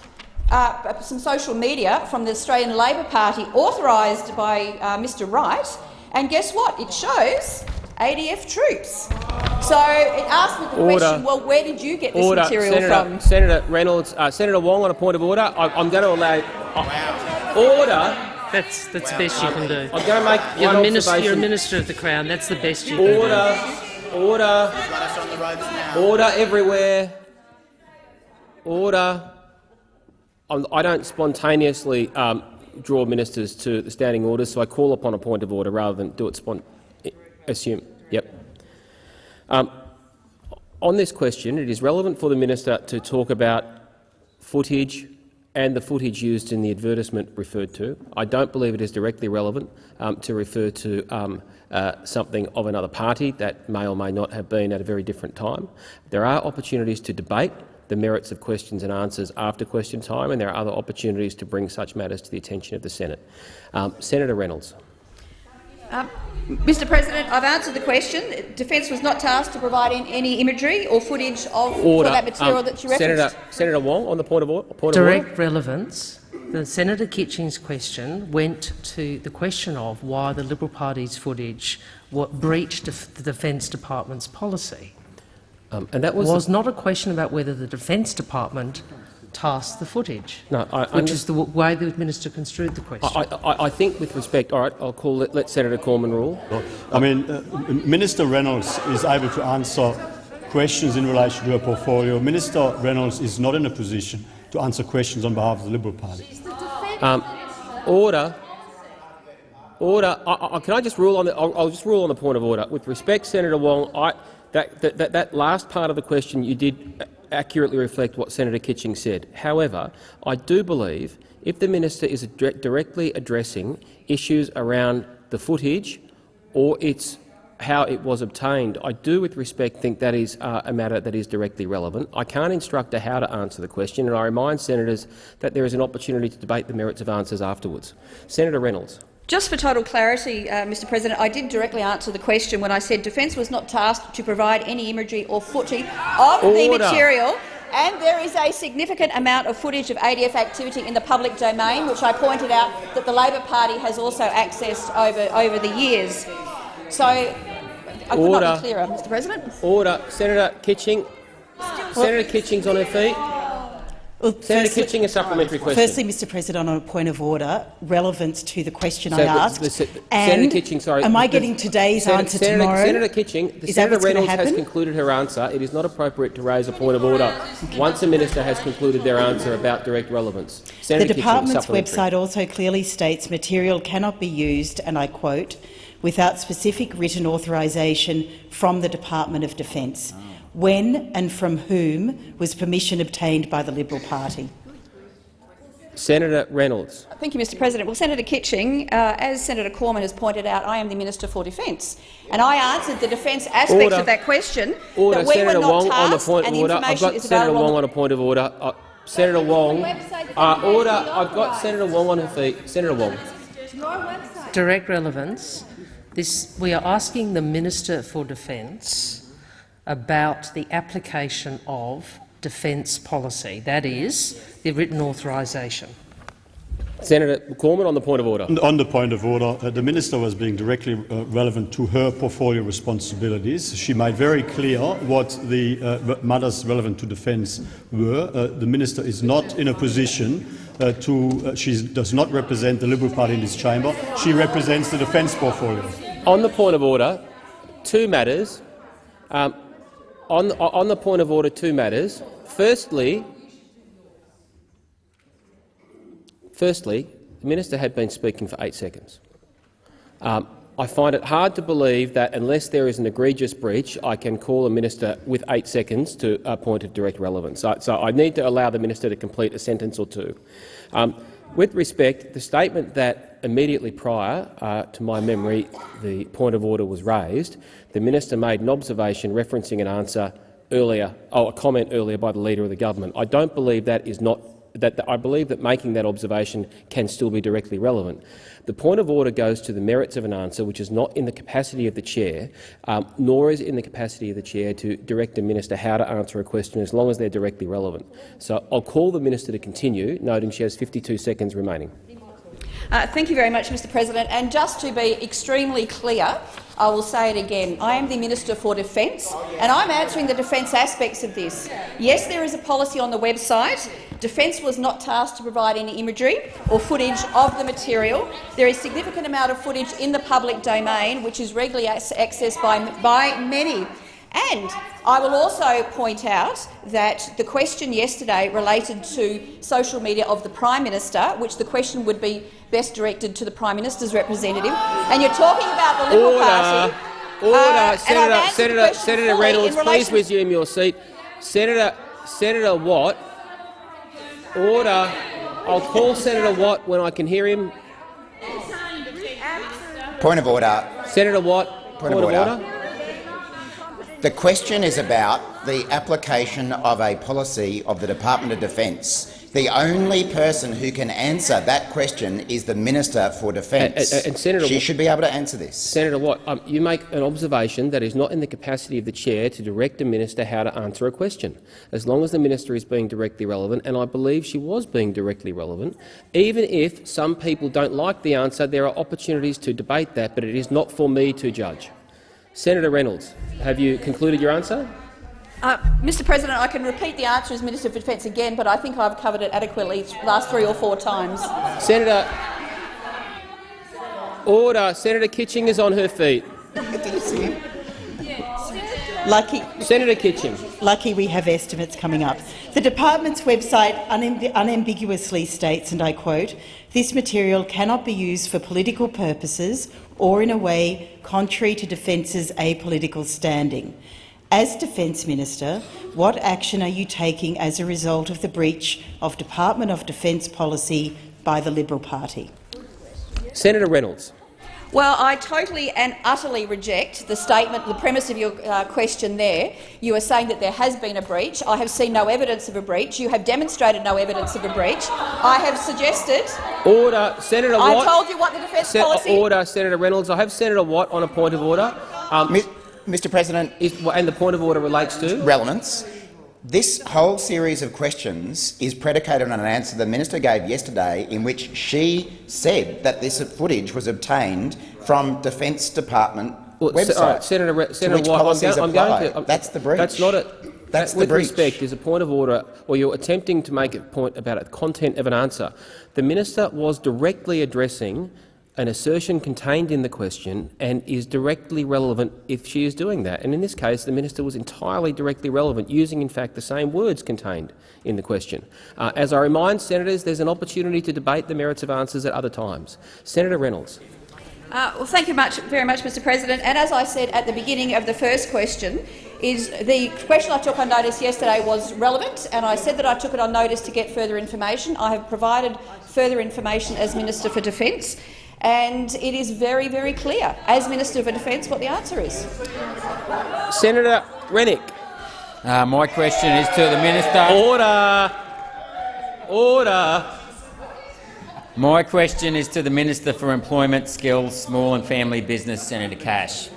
uh, some social media from the Australian Labor Party authorised by uh, Mr Wright, and guess what? It shows ADF troops. So it asked me the Order. question, well, where did you get this order. material Senator, from? Senator Reynolds, uh, Senator Wong on a point of order. I, I'm going to allow uh, order. That's that's the best you can do. I'm going to make You're one a minister. You're a minister of the Crown. That's the best you can do. Order, order, order everywhere. Order. I'm, I don't spontaneously um, draw ministers to the standing orders, so I call upon a point of order rather than do it spont. Assume. Yep. Um, on this question, it is relevant for the minister to talk about footage and the footage used in the advertisement referred to. I don't believe it is directly relevant um, to refer to um, uh, something of another party that may or may not have been at a very different time. There are opportunities to debate the merits of questions and answers after question time, and there are other opportunities to bring such matters to the attention of the Senate. Um, Senator Reynolds. Um, Mr President, I've answered the question. Defence was not tasked to provide in any imagery or footage of for that material Um, that you referenced. Senator, Senator Wong, on the point of, or point of Direct order. relevance. The Senator Kitching's question went to the question of why the Liberal Party's footage what breached the Defence Department's policy. Um, and that was, was not a question about whether the Defence Department tasked the footage, No, I which is the way the minister construed the question. I, I, I think, with respect, all right, I'll call let, let Senator Cormann rule. I mean, uh, Minister Reynolds is able to answer questions in relation to her portfolio. Minister Reynolds is not in a position to answer questions on behalf of the Liberal Party. Um, order. Order. I, I, can I just rule on the? I'll, I'll, just rule on the point of order. With respect, Senator Wong, I, that, that, that, that last part of the question you did accurately reflect what Senator Kitching said. However, I do believe if the minister is directly addressing issues around the footage or its how it was obtained, I do, with respect, think that is uh, a matter that is directly relevant. I can't instruct her how to answer the question, and I remind senators that there is an opportunity to debate the merits of answers afterwards. Senator Reynolds. Just for total clarity, uh, Mr President, I did directly answer the question when I said Defence was not tasked to provide any imagery or footage of Order. the material and there is a significant amount of footage of ADF activity in the public domain, which I pointed out that the Labor Party has also accessed over, over the years. So I could Order. not be clearer, Mr President. Order. Senator Kitching. Senator Kitching's on her feet. Well, Senator firstly, Kitching, a supplementary question. Firstly, Mr President, on a point of order, relevance to the question So I asked. the se- and Senator Kitching, sorry. Am I getting today's Senator- answer Senator, tomorrow? Senator Kitching, the Is Senator what's going to Reynolds has concluded her answer. It is not appropriate to raise a point of order once a minister has concluded their answer about direct relevance. Senator the department's supplementary. website also clearly states material cannot be used, and I quote, without specific written authorisation from the Department of Defence. When and from whom was permission obtained by the Liberal Party? Senator Reynolds. Thank you, Mr President. Well, Senator Kitching, uh, as Senator Cormann has pointed out, I am the Minister for Defence, and I answered the defence aspects Order. of that question. Order. that we Senator were not Wong on the tasked point and of order. I've got Senator available Wong on on a point of order. Uh, Senator Wong. Uh, order. I've got Senator Wong on her feet. Senator Wong. Direct relevance. This, we are asking the Minister for Defence about the application of defence policy, that is, the written authorisation. Senator Cormann on the point of order. On the point of order, uh, the minister was being directly uh, relevant to her portfolio responsibilities. She made very clear what the uh, matters relevant to defence were. Uh, the minister is not in a position uh, to. Uh, she does not represent the Liberal Party in this chamber. She represents the defence portfolio. On the point of order, two matters. Um, on, on the point of order, two matters. Firstly, firstly, the minister had been speaking for eight seconds. Um, I find it hard to believe that unless there is an egregious breach, I can call a minister with eight seconds to a point of direct relevance. So, so I need to allow the minister to complete a sentence or two. Um, with respect, the statement that immediately prior uh, to my memory the point of order was raised, the minister made an observation referencing an answer earlier, oh, a comment earlier by the Leader of the Government. I don't believe that is not that I believe that making that observation can still be directly relevant. The point of order goes to the merits of an answer which is not in the capacity of the chair, um, nor is it in the capacity of the chair to direct a minister how to answer a question as long as they're directly relevant. So I'll call the minister to continue, noting she has 52 seconds remaining. Uh, thank you very much, Mr President. And just to be extremely clear, I will say it again. I am the Minister for Defence, and I'm answering the defence aspects of this. Yes, there is a policy on the website. Defence was not tasked to provide any imagery or footage of the material. There is significant amount of footage in the public domain, which is regularly accessed by, by many. And I will also point out that the question yesterday related to social media of the Prime Minister, which the question would be best directed to the Prime Minister's representative, and you're talking about the Liberal Order. Party. Order, uh, Senator, Senator, question Senator Reynolds, please resume your seat. Senator, Senator Watt. Order. I'll call Senator Watt when I can hear him. Point of order. Senator Watt. Point, of, order. The question is about the application of a policy of the Department of Defence. The only person who can answer that question is the Minister for Defence. And- and- and Senator she should be able to answer this. Senator Watt, um, you make an observation that is not in the capacity of the chair to direct a minister how to answer a question, as long as the minister is being directly relevant, and I believe she was being directly relevant. Even if some people don't like the answer, there are opportunities to debate that, but it is not for me to judge. Senator Reynolds, have you concluded your answer? Uh, Mr President, I can repeat the answer as Minister for Defence again, but I think I've covered it adequately the last three or four times. Senator, order. Senator Kitching is on her feet. Lucky, Senator Kitching. lucky we have estimates coming up. The department's website unemb unambiguously states, and I quote, this material cannot be used for political purposes or in a way contrary to Defence's apolitical standing. As Defence Minister, what action are you taking as a result of the breach of Department of Defence policy by the Liberal Party? Senator Reynolds. Well, I totally and utterly reject the statement, the premise of your uh, question there. You are saying that there has been a breach. I have seen no evidence of a breach. You have demonstrated no evidence of a breach. I have suggested— Order. Senator I told you what the defence Se- policy— Order, Senator Reynolds. I have Senator Watt on a point of order. Um, Mr President— And the point of order relates to? Relevance. This whole series of questions is predicated on an answer the minister gave yesterday in which she said that this footage was obtained from Defence Department Well, website. Right, Senator, Re- to Senator which I'm, policies go- I'm apply. going to. I'm- That's the breach. That's not a. That's that- the with breach. respect, is a point of order, or you're attempting to make a point about the content of an answer. The minister was directly addressing an assertion contained in the question and is directly relevant if she is doing that. And in this case, the minister was entirely directly relevant, using in fact the same words contained in the question. Uh, as I remind senators, there's an opportunity to debate the merits of answers at other times. Senator Reynolds. Uh, well, thank you much, very much, Mr President. And as I said at the beginning of the first question, is the question I took on notice yesterday was relevant, and I said that I took it on notice to get further information. I have provided further information as Minister for Defence, and it is very, very clear, as Minister for Defence, what the answer is. Senator Rennick. Uh, my question is to the minister. Order. Order. My question is to the Minister for Employment, Skills, Small and Family Business, Senator Cash.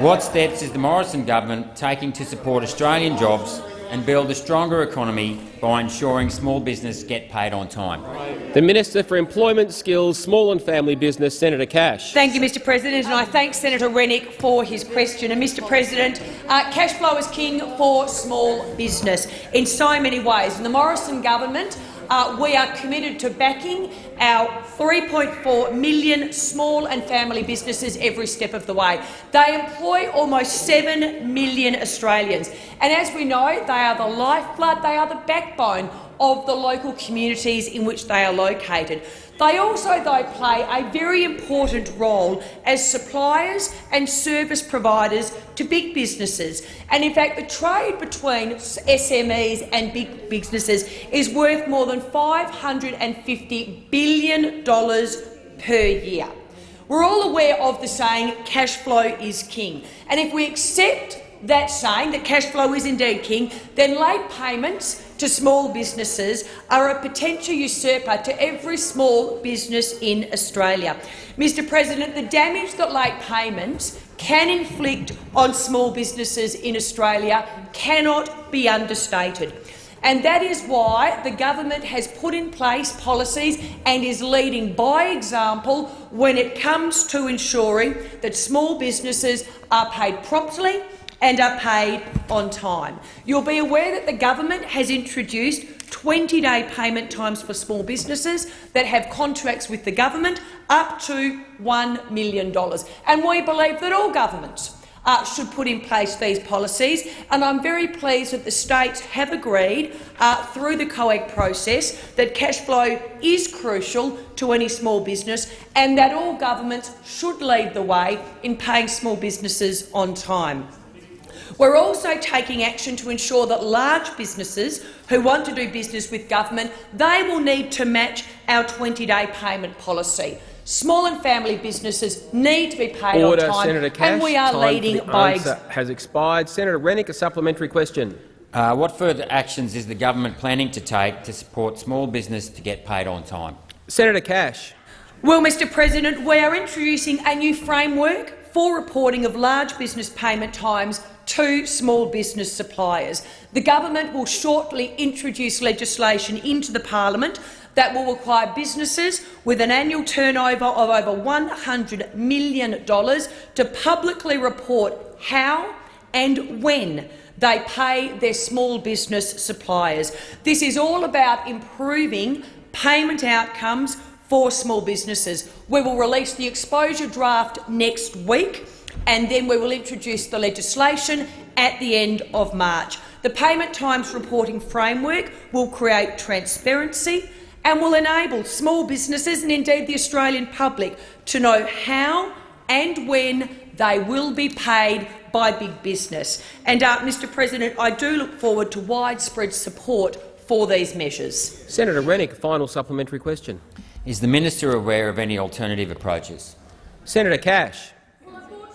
What steps is the Morrison government taking to support Australian jobs and build a stronger economy by ensuring small business get paid on time? The Minister for Employment, Skills, Small and Family Business, Senator Cash. Thank you, Mr President, and I thank Senator Rennick for his question. And, Mr President, uh, cash flow is king for small business in so many ways. And the Morrison government, uh, we are committed to backing our 3.4 million small and family businesses every step of the way. They employ almost 7 million Australians. And as we know, they are the lifeblood, they are the backbone of the local communities in which they are located. They also, though, play a very important role as suppliers and service providers to big businesses. And in fact, the trade between SMEs and big businesses is worth more than $550 billion per year. We're all aware of the saying, cash flow is king. And if we accept that saying, that cash flow is indeed king, then late payments to small businesses are a potential usurper to every small business in Australia. Mr President, the damage that late payments can inflict on small businesses in Australia cannot be understated. And that is why the government has put in place policies and is leading by example when it comes to ensuring that small businesses are paid promptly and are paid on time. You'll be aware that the government has introduced 20-day payment times for small businesses that have contracts with the government up to $1 million. And we believe that all governments uh, should put in place these policies, and I'm very pleased that the states have agreed uh, through the COAG process that cash flow is crucial to any small business and that all governments should lead the way in paying small businesses on time. We're also taking action to ensure that large businesses who want to do business with government they will need to match our 20-day payment policy. Small and family businesses need to be paid Order, on time, Senator Cash. and we are Time for leading the by answer has expired. Senator Rennick, a supplementary question. Uh, what further actions is the government planning to take to support small business to get paid on time? Senator Cash. Well, Mr President, we are introducing a new framework for reporting of large business payment times to small business suppliers. The government will shortly introduce legislation into the parliament that will require businesses with an annual turnover of over $100 million to publicly report how and when they pay their small business suppliers. This is all about improving payment outcomes for small businesses. We will release the exposure draft next week. and then we will introduce the legislation at the end of March. The payment times reporting framework will create transparency and will enable small businesses and indeed the Australian public to know how and when they will be paid by big business. And, uh, Mr President, I do look forward to widespread support for these measures. Senator Rennick, final supplementary question. Is the minister aware of any alternative approaches? Senator Cash.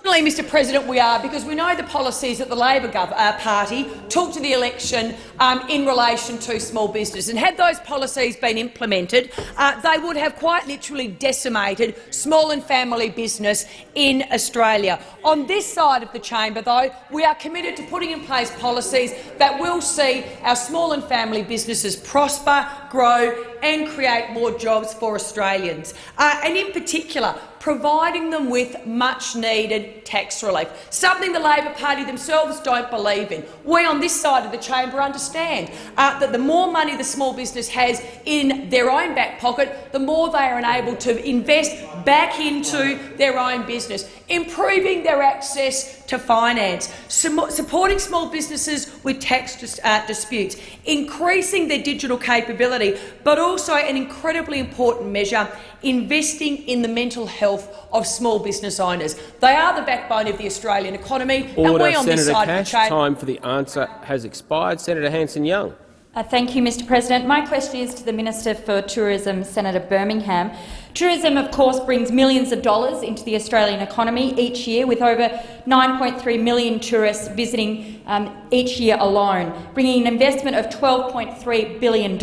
Unfortunately, Mr President, we are, because we know the policies that the Labor uh, Party took to the election um, in relation to small business. And had those policies been implemented, uh, they would have quite literally decimated small and family business in Australia. On this side of the chamber, though, we are committed to putting in place policies that will see our small and family businesses prosper, grow and create more jobs for Australians. Uh, and in particular, providing them with much-needed tax relief, something the Labor Party themselves don't believe in. We on this side of the chamber understand uh, that the more money the small business has in their own back pocket, the more they are enabled to invest back into their own business, improving their access to finance, supporting small businesses with tax dis uh, disputes, increasing their digital capability, but also an incredibly important measure, investing in the mental health of small business owners. They are the backbone of the Australian economy, Order, and we on Senator this side Cash, of the time for the answer has expired. Senator Hanson-Young. Uh, thank you, Mr President. My question is to the Minister for Tourism, Senator Birmingham. Tourism, of course, brings millions of dollars into the Australian economy each year, with over 9.3 million tourists visiting um, each year alone, bringing an investment of $12.3 billion.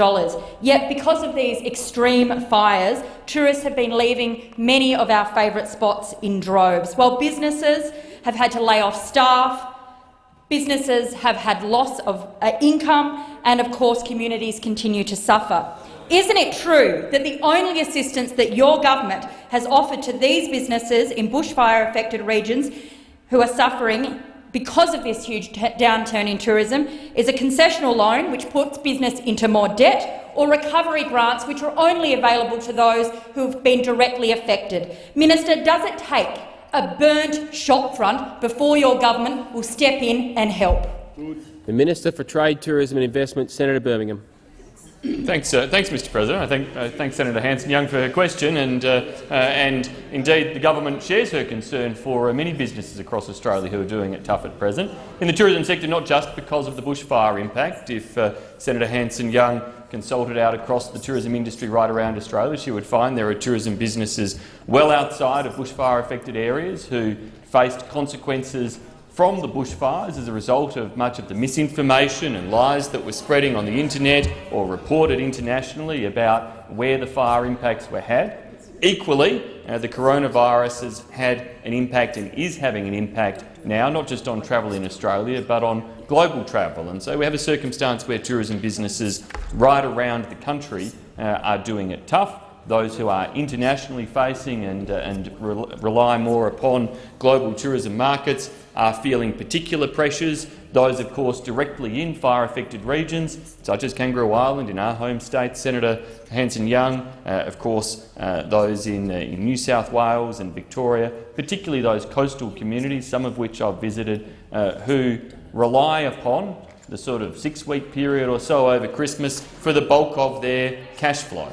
Yet, because of these extreme fires, tourists have been leaving many of our favourite spots in droves, while businesses have had to lay off staff, businesses have had loss of uh, income, and of course communities continue to suffer. Isn't it true that the only assistance that your government has offered to these businesses in bushfire-affected regions who are suffering because of this huge downturn in tourism is a concessional loan which puts business into more debt or recovery grants which are only available to those who have been directly affected. Minister, does it take a burnt shopfront before your government will step in and help? The Minister for Trade, Tourism and Investment, Senator Birmingham. Thanks, uh, thanks, Mr. President. I thank, uh, thank Senator Hanson-Young for her question, and uh, uh, and indeed the government shares her concern for uh, many businesses across Australia who are doing it tough at present in the tourism sector, not just because of the bushfire impact. If uh, Senator Hanson-Young consulted out across the tourism industry right around Australia, she would find there are tourism businesses well outside of bushfire-affected areas who faced consequences from the bushfires as a result of much of the misinformation and lies that were spreading on the internet or reported internationally about where the fire impacts were had. Equally, uh, the coronavirus has had an impact and is having an impact now, not just on travel in Australia, but on global travel. And so we have a circumstance where tourism businesses right around the country uh, are doing it tough those who are internationally facing and, uh, and re rely more upon global tourism markets are feeling particular pressures. Those, of course, directly in fire-affected regions, such as Kangaroo Island in our home state, Senator Hanson-Young, uh, of course, uh, those in, uh, in, New South Wales and Victoria, particularly those coastal communities, some of which I've visited, uh, who rely upon the sort of six-week period or so over Christmas for the bulk of their cash flow.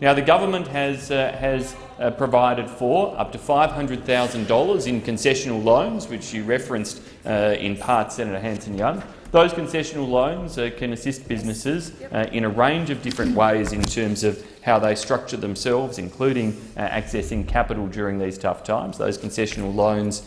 Now, the government has, uh, has uh, provided for up to $500,000 in concessional loans, which you referenced uh, in part, Senator Hanson-Young. Those concessional loans uh, can assist businesses uh, in a range of different ways in terms of how they structure themselves, including uh, accessing capital during these tough times. Those concessional loans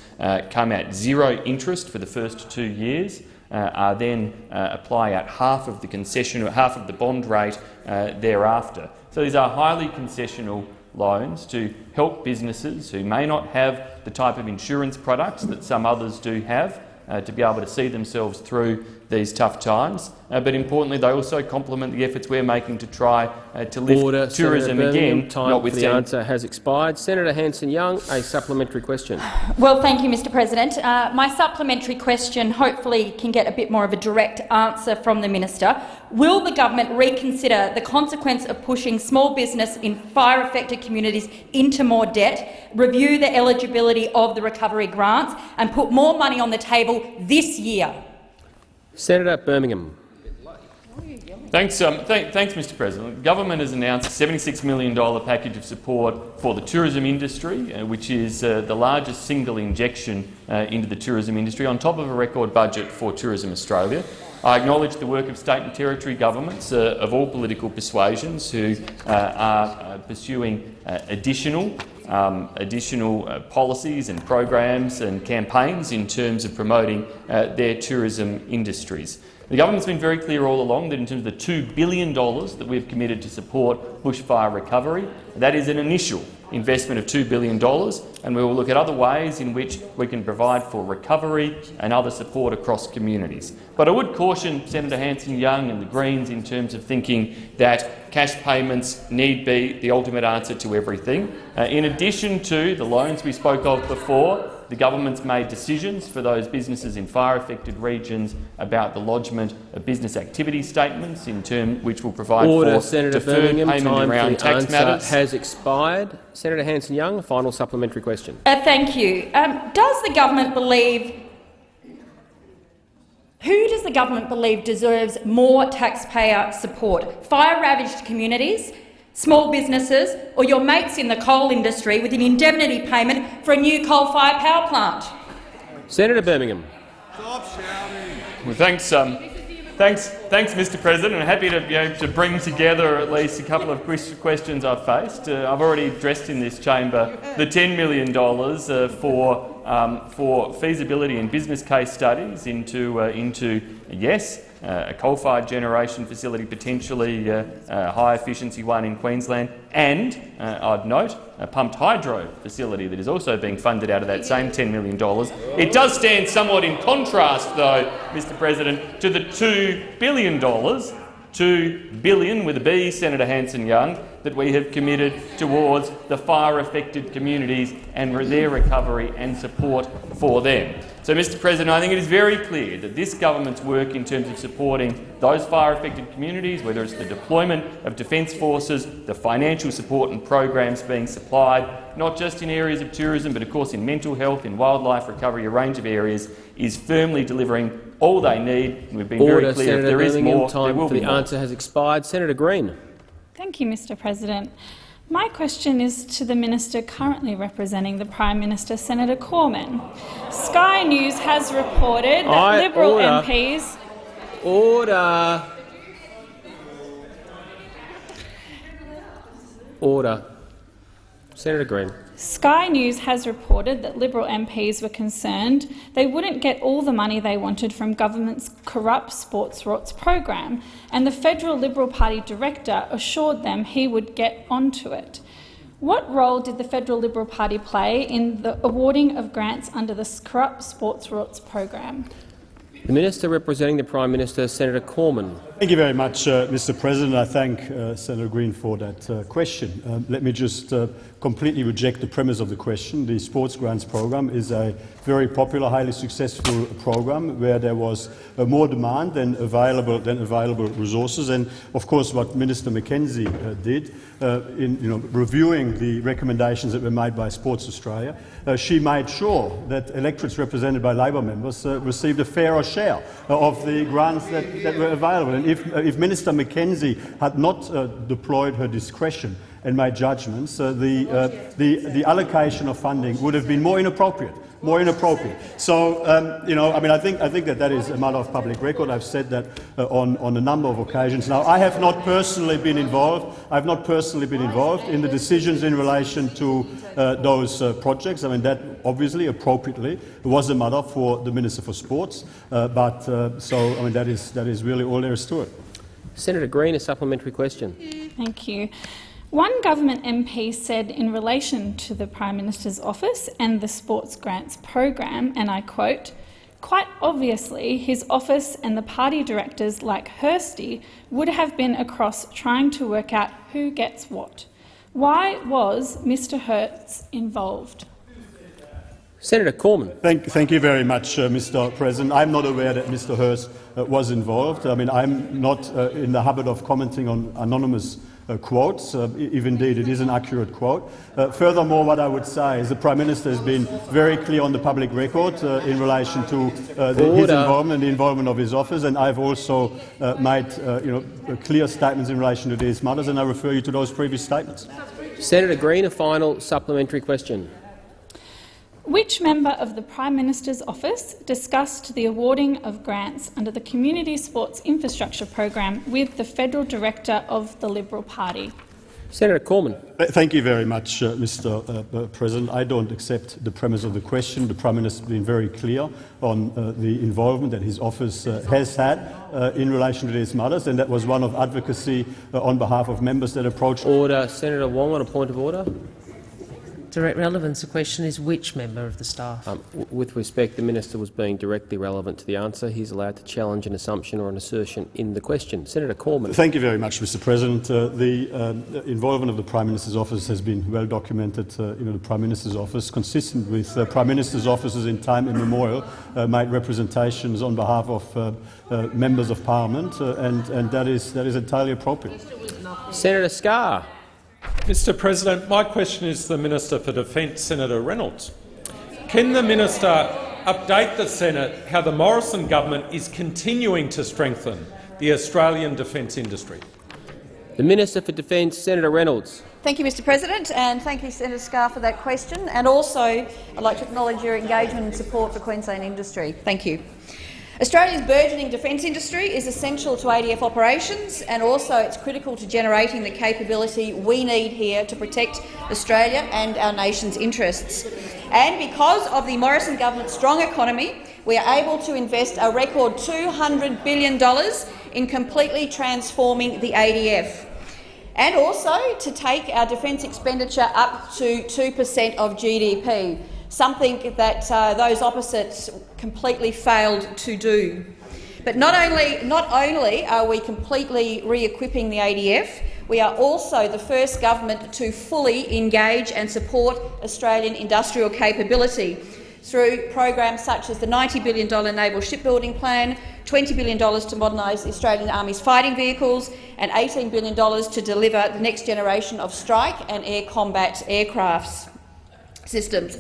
come at zero interest for the first two years. Uh, are then uh, apply at half of the concession or half of the bond rate uh, thereafter. So these are highly concessional loans to help businesses who may not have the type of insurance products that some others do have uh, to be able to see themselves through these tough times. Uh, but importantly, they also complement the efforts we're making to try uh, to lift Order, tourism again. Time for the answer has expired. Senator Hanson-Young, a supplementary question. Well, thank you, Mr President. Uh, my supplementary question hopefully can get a bit more of a direct answer from the minister. will the government reconsider the consequence of pushing small business in fire-affected communities into more debt, review the eligibility of the recovery grants and put more money on the table this year? Senator Birmingham. Thanks, um, th thanks, Mr. President. The Government has announced a $76 million package of support for the tourism industry, uh, which is uh, the largest single injection uh, into the tourism industry, on top of a record budget for Tourism Australia. I acknowledge the work of state and territory governments uh, of all political persuasions who uh, are uh, pursuing additional um, additional uh, policies and programs and campaigns in terms of promoting uh, their tourism industries. The government's been very clear all along that in terms of the $2 billion that we've committed to support bushfire recovery, that is an initial investment of $2 billion, and we will look at other ways in which we can provide for recovery and other support across communities. But I would caution Senator Hanson-Young and the Greens in terms of thinking that cash payments need be the ultimate answer to everything. Uh, in addition to the loans we spoke of before, the government's made decisions for those businesses in fire-affected regions about the lodgement of business activity statements, in term which will provide Order, for Senator deferred Birmingham. payment Time around the tax matters. has expired. Senator Hanson-Young, final supplementary question. Uh, thank you. Um, does the government believe who does the government believe deserves more taxpayer support? Fire-ravaged communities, small businesses or your mates in the coal industry with an indemnity payment for a new coal-fired power plant? Senator Birmingham. Stop Well, thanks, um, thanks, thanks, Mr. President. I'm happy to, you know, to bring together at least a couple of questions I've faced. Uh, I've already addressed in this chamber the $10 million uh, for um, for feasibility and business case studies into uh, into yes, uh, a coal-fired generation facility, potentially uh, a high-efficiency one in Queensland, and, uh, I'd note, a pumped hydro facility that is also being funded out of that same $10 million. It does stand somewhat in contrast, though, Mr President, to the $2 billion, 2 billion with a B, Senator Hanson-Young, that we have committed towards the fire-affected communities and their recovery and support for them. So, Mr President, I think it is very clear that this government's work in terms of supporting those fire-affected communities, whether it's the deployment of Defence Forces, the financial support and programs being supplied, not just in areas of tourism but of course in mental health, in wildlife recovery, a range of areas, is firmly delivering all they need. We've been Order, very clear Senator if there is Birmingham. more, Time there will for be the more. answer has expired. Senator Green. Thank you, Mr President. My question is to the minister currently representing the Prime Minister, Senator Cormann. Sky News has reported that I Liberal order. MPs Order. Order. Senator Green. Sky News has reported that Liberal MPs were concerned they wouldn't get all the money they wanted from government's corrupt sports rorts program, and the federal Liberal Party director assured them he would get onto it. What role did the federal Liberal Party play in the awarding of grants under the corrupt sports rorts program? The Minister representing the Prime Minister, Senator Cormann. Thank you very much, uh, Mr. President. I thank uh, Senator Green for that uh, question. Um, let me just uh, completely reject the premise of the question. The Sports Grants Program is a very popular, highly successful program where there was uh, more demand than available, than available resources. And of course, what Minister McKenzie uh, did in you know, reviewing the recommendations that were made by Sports Australia, she made sure that electorates represented by Labor members received a fairer share of the grants that, that were available. And if, uh, if Minister McKenzie had not uh, deployed her discretion and made judgments, the, uh, the, the allocation of funding would have been more inappropriate more inappropriate. So, um, you know, I mean, I think, I think that that is a matter of public record. I've said that uh, on, on a number of occasions. Now, I have not personally been involved. I've not personally been involved in the decisions in relation to uh, those uh, projects. I mean, that obviously, appropriately, was a matter for the Minister for Sports. Uh, but uh, so, I mean, that is, that is really all there is to it. Senator Green, a supplementary question. Thank you. One government MP said in relation to the Prime Minister's office and the sports grants program, and I quote, Quite obviously, his office and the party directors like Hirsty would have been across trying to work out who gets what. Why was Mr Hirst involved? Senator Cormann. Thank, thank you very much, uh, Mr. President. I'm not aware that Mr. Hirst uh, was involved. I mean, I'm not uh, in the habit of commenting on anonymous uh, quotes, uh, if indeed it is an accurate quote. Uh, furthermore, what I would say is the Prime Minister has been very clear on the public record uh, in relation to uh, the, his involvement and the involvement of his office, and I've also uh, made you know, clear statements in relation to these matters, and I refer you to those previous statements. Senator Green, a final supplementary question. Which member of the Prime Minister's office discussed the awarding of grants under the Community Sports Infrastructure Program with the Federal Director of the Liberal Party? Senator Cormann. Thank you very much, uh, Mr. Uh, President. I don't accept the premise of the question. The Prime Minister has been very clear on uh, the involvement that his office uh, has had uh, in relation to these matters, and that was one of advocacy uh, on behalf of members that approached. Order. Senator Wong on a point of order direct relevance. The question is which member of the staff? Um, with respect, the minister was being directly relevant to the answer. He's allowed to challenge an assumption or an assertion in the question. Senator Cormann. Thank you very much, Mr. President. Uh, the um, involvement of the Prime Minister's office has been well documented. Uh, you know, the Prime Minister's office, consistent with uh, Prime Minister's offices in time immemorial, uh, made representations on behalf of uh, uh, members of Parliament, and, and that is that is entirely appropriate. Senator Scarr. Mr President, my question is to the Minister for Defence, Senator Reynolds. Can the minister update the Senate how the Morrison government is continuing to strengthen the Australian defence industry? The Minister for Defence, Senator Reynolds. Thank you, Mr President, and thank you, Senator Scarr, for that question. And also, I'd like to acknowledge your engagement and support for Queensland industry. Thank you. Australia's burgeoning defence industry is essential to ADF operations and also it's critical to generating the capability we need here to protect Australia and our nation's interests. And because of the Morrison government's strong economy, we are able to invest a record $200 billion in completely transforming the ADF and also to take our defence expenditure up to 2 per cent of GDP something that uh, those opposites completely failed to do. But not only, not only are we completely re-equipping the ADF, we are also the first government to fully engage and support Australian industrial capability through programs such as the $90 billion Naval Shipbuilding Plan, $20 billion to modernise the Australian Army's fighting vehicles and $18 billion to deliver the next generation of strike and air combat aircraft systems.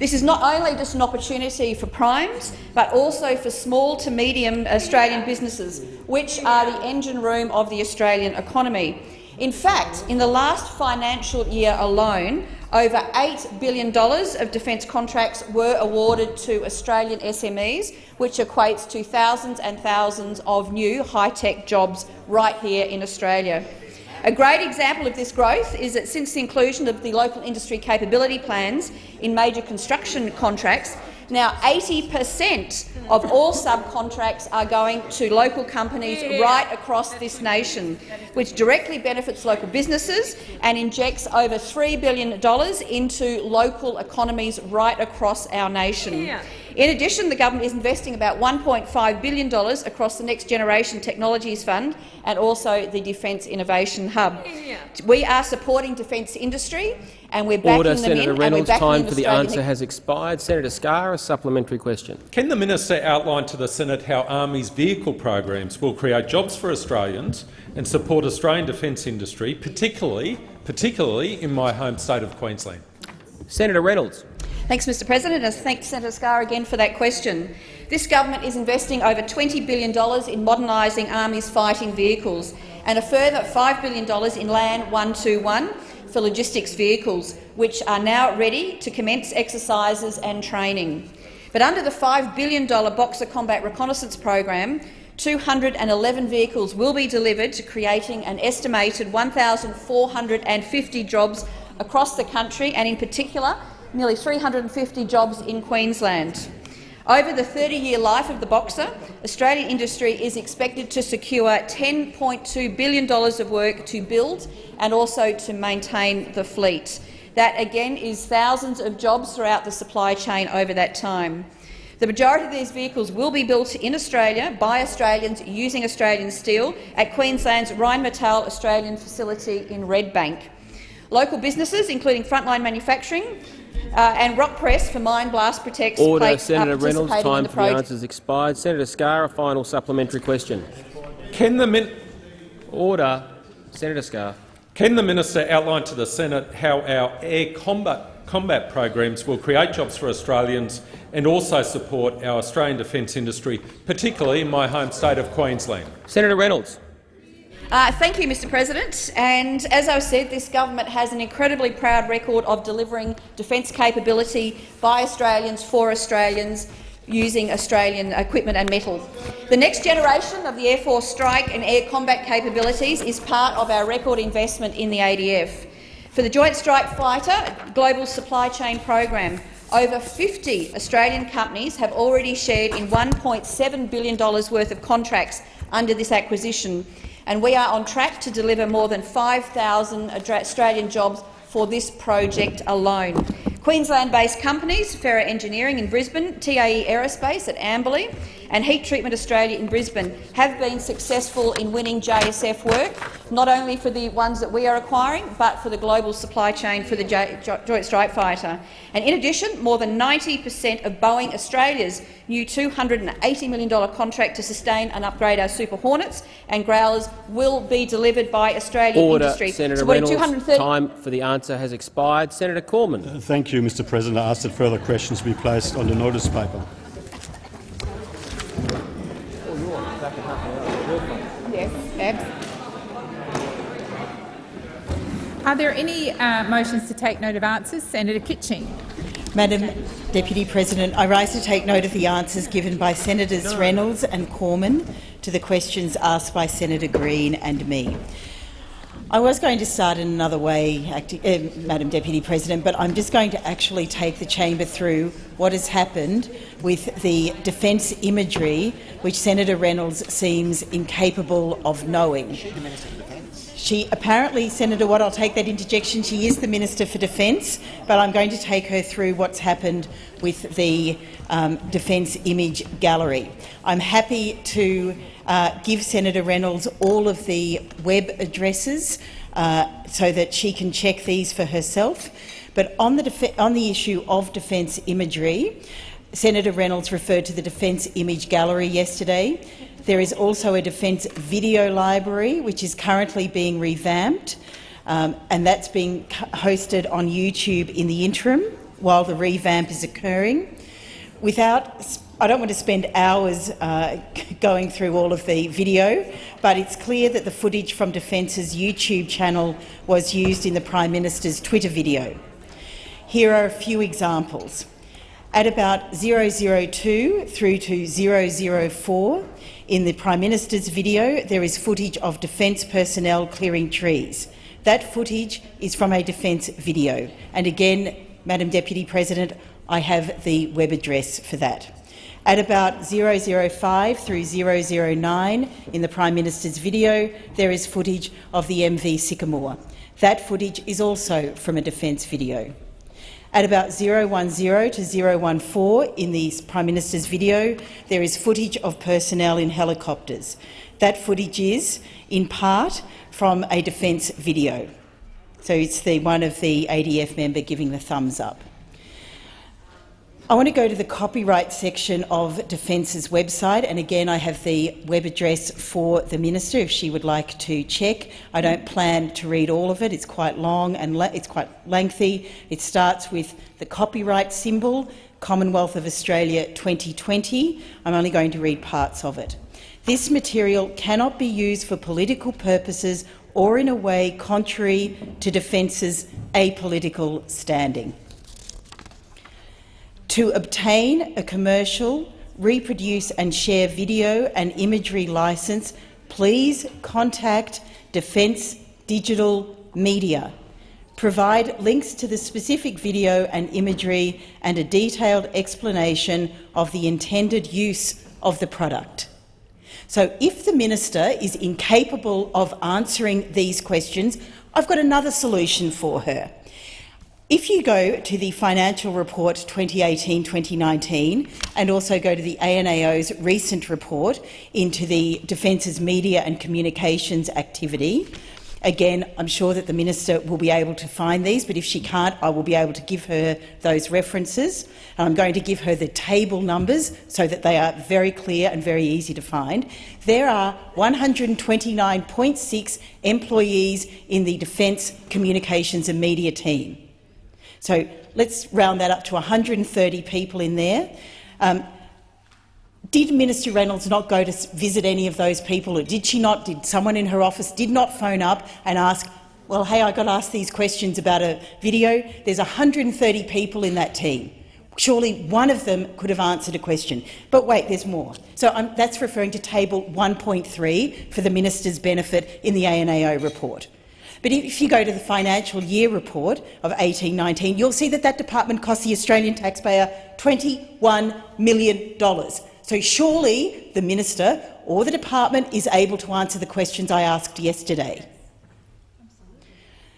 This is not only just an opportunity for primes, but also for small to medium Australian businesses, which are the engine room of the Australian economy. In fact, in the last financial year alone, over $8 billion of defence contracts were awarded to Australian SMEs, which equates to thousands and thousands of new high-tech jobs right here in Australia. A great example of this growth is that since the inclusion of the local industry capability plans in major construction contracts, now 80 per cent of all subcontracts are going to local companies right across this nation, which directly benefits local businesses and injects over $3 billion into local economies right across our nation. In addition, the government is investing about $1.5 billion across the Next Generation Technologies Fund and also the Defence Innovation Hub. We are supporting defence industry and we're backing Order, them Senator in. Reynolds, time for the answer has expired. Senator Scarr, a supplementary question. Can the minister outline to the Senate how Army's vehicle programs will create jobs for Australians and support Australian defence industry, particularly, particularly in my home state of Queensland? Senator Reynolds. Thanks, Mr President, and thanks Senator Scarr again for that question. This government is investing over $20 billion in modernising Army's fighting vehicles and a further $5 billion in Land 121 for logistics vehicles, which are now ready to commence exercises and training. But under the $5 billion Boxer Combat Reconnaissance Program, 211 vehicles will be delivered to creating an estimated 1,450 jobs across the country and, in particular, nearly 350 jobs in Queensland. Over the 30-year life of the Boxer, Australian industry is expected to secure $10.2 billion of work to build and also to maintain the fleet. That, again, is thousands of jobs throughout the supply chain over that time. The majority of these vehicles will be built in Australia by Australians using Australian steel at Queensland's Rheinmetall Australian facility in Redbank. Local businesses, including Frontline Manufacturing, uh, and Rock Press for Mine Blast Protects Order, plate, uh, Senator Reynolds. Time the for the project. answers expired. Senator Scarr, a final supplementary question. Can the, min Order. Senator Scarr. can the minister outline to the Senate how our air combat, combat programs will create jobs for Australians and also support our Australian defence industry, particularly in my home state of Queensland? Senator Reynolds. Uh, thank you, Mr President. And as I said, this government has an incredibly proud record of delivering defence capability by Australians for Australians using Australian equipment and metal. The next generation of the Air Force strike and air combat capabilities is part of our record investment in the ADF. For the Joint Strike Fighter Global Supply Chain Program, over 50 Australian companies have already shared in $1.7 billion worth of contracts under this acquisition, and we are on track to deliver more than 5,000 Australian jobs for this project alone. Queensland-based companies, Ferra Engineering in Brisbane, TAE Aerospace at Amberley and Heat Treatment Australia in Brisbane have been successful in winning JSF work, not only for the ones that we are acquiring, but for the global supply chain for the J Joint Strike Fighter. And in addition, more than 90 per cent of Boeing Australia's new $280 million contract to sustain and upgrade our Super Hornets and Growlers will be delivered by Australian Order. industry. Senator Supporting Reynolds. Time for the answer has expired. Senator Cormann. Thank you, Mr President. I ask that further questions be placed on the notice paper. Are there any uh, motions to take note of answers? Senator Kitching. Madam Deputy President, I rise to take note of the answers given by Senators Reynolds and Cormann to the questions asked by Senator Green and me. I was going to start in another way, uh, Madam Deputy President, but I'm just going to actually take the chamber through what has happened with the defence imagery, which Senator Reynolds seems incapable of knowing. She apparently, Senator Watt, I'll take that interjection. She is the Minister for Defence, but I'm going to take her through what's happened with the um, Defence Image Gallery. I'm happy to uh, give Senator Reynolds all of the web addresses uh, so that she can check these for herself. But on the, on the issue of defence imagery, Senator Reynolds referred to the Defence Image Gallery yesterday. There is also a Defence Video Library, which is currently being revamped, um, and that's being hosted on YouTube in the interim while the revamp is occurring. Without, I don't want to spend hours uh, <laughs> going through all of the video, but it's clear that the footage from Defence's YouTube channel was used in the Prime Minister's Twitter video. Here are a few examples. At about 002 through to 004, in the Prime Minister's video, there is footage of defence personnel clearing trees. That footage is from a defence video. And again, Madam Deputy President, I have the web address for that. At about 005 through 009 in the Prime Minister's video, there is footage of the MV Sycamore. That footage is also from a defence video. At about 010 to 014 in the Prime Minister's video, there is footage of personnel in helicopters. That footage is, in part, from a defence video. So it's the one of the ADF member giving the thumbs up. I want to go to the copyright section of Defence's website, and again I have the web address for the minister if she would like to check. I don't plan to read all of it; it's quite long and it's quite lengthy. It starts with the copyright symbol, Commonwealth of Australia 2020. I'm only going to read parts of it. This material cannot be used for political purposes or in a way contrary to Defence's apolitical standing. To obtain a commercial, reproduce and share video and imagery licence, please contact Defence Digital Media. Provide links to the specific video and imagery and a detailed explanation of the intended use of the product. So if the minister is incapable of answering these questions, I've got another solution for her. If you go to the Financial Report 2018-2019 and also go to the ANAO's recent report into the Defence's media and communications activity, Again, I'm sure that the minister will be able to find these, but if she can't, I will be able to give her those references. And I'm going to give her the table numbers so that they are very clear and very easy to find. There are 129.6 employees in the Defence Communications and Media team. So let's round that up to 130 people in there. Um, did Minister Reynolds not go to visit any of those people, or did she not? Did someone in her office did not phone up and ask, well, hey, I got asked these questions about a video. There's 130 people in that team. Surely one of them could have answered a question. But wait, there's more. So um, that's referring to table 1.3 for the minister's benefit in the ANAO report. But if you go to the financial year report of 1819, you'll see that that department cost the Australian taxpayer $21 million. So surely the minister or the department is able to answer the questions I asked yesterday.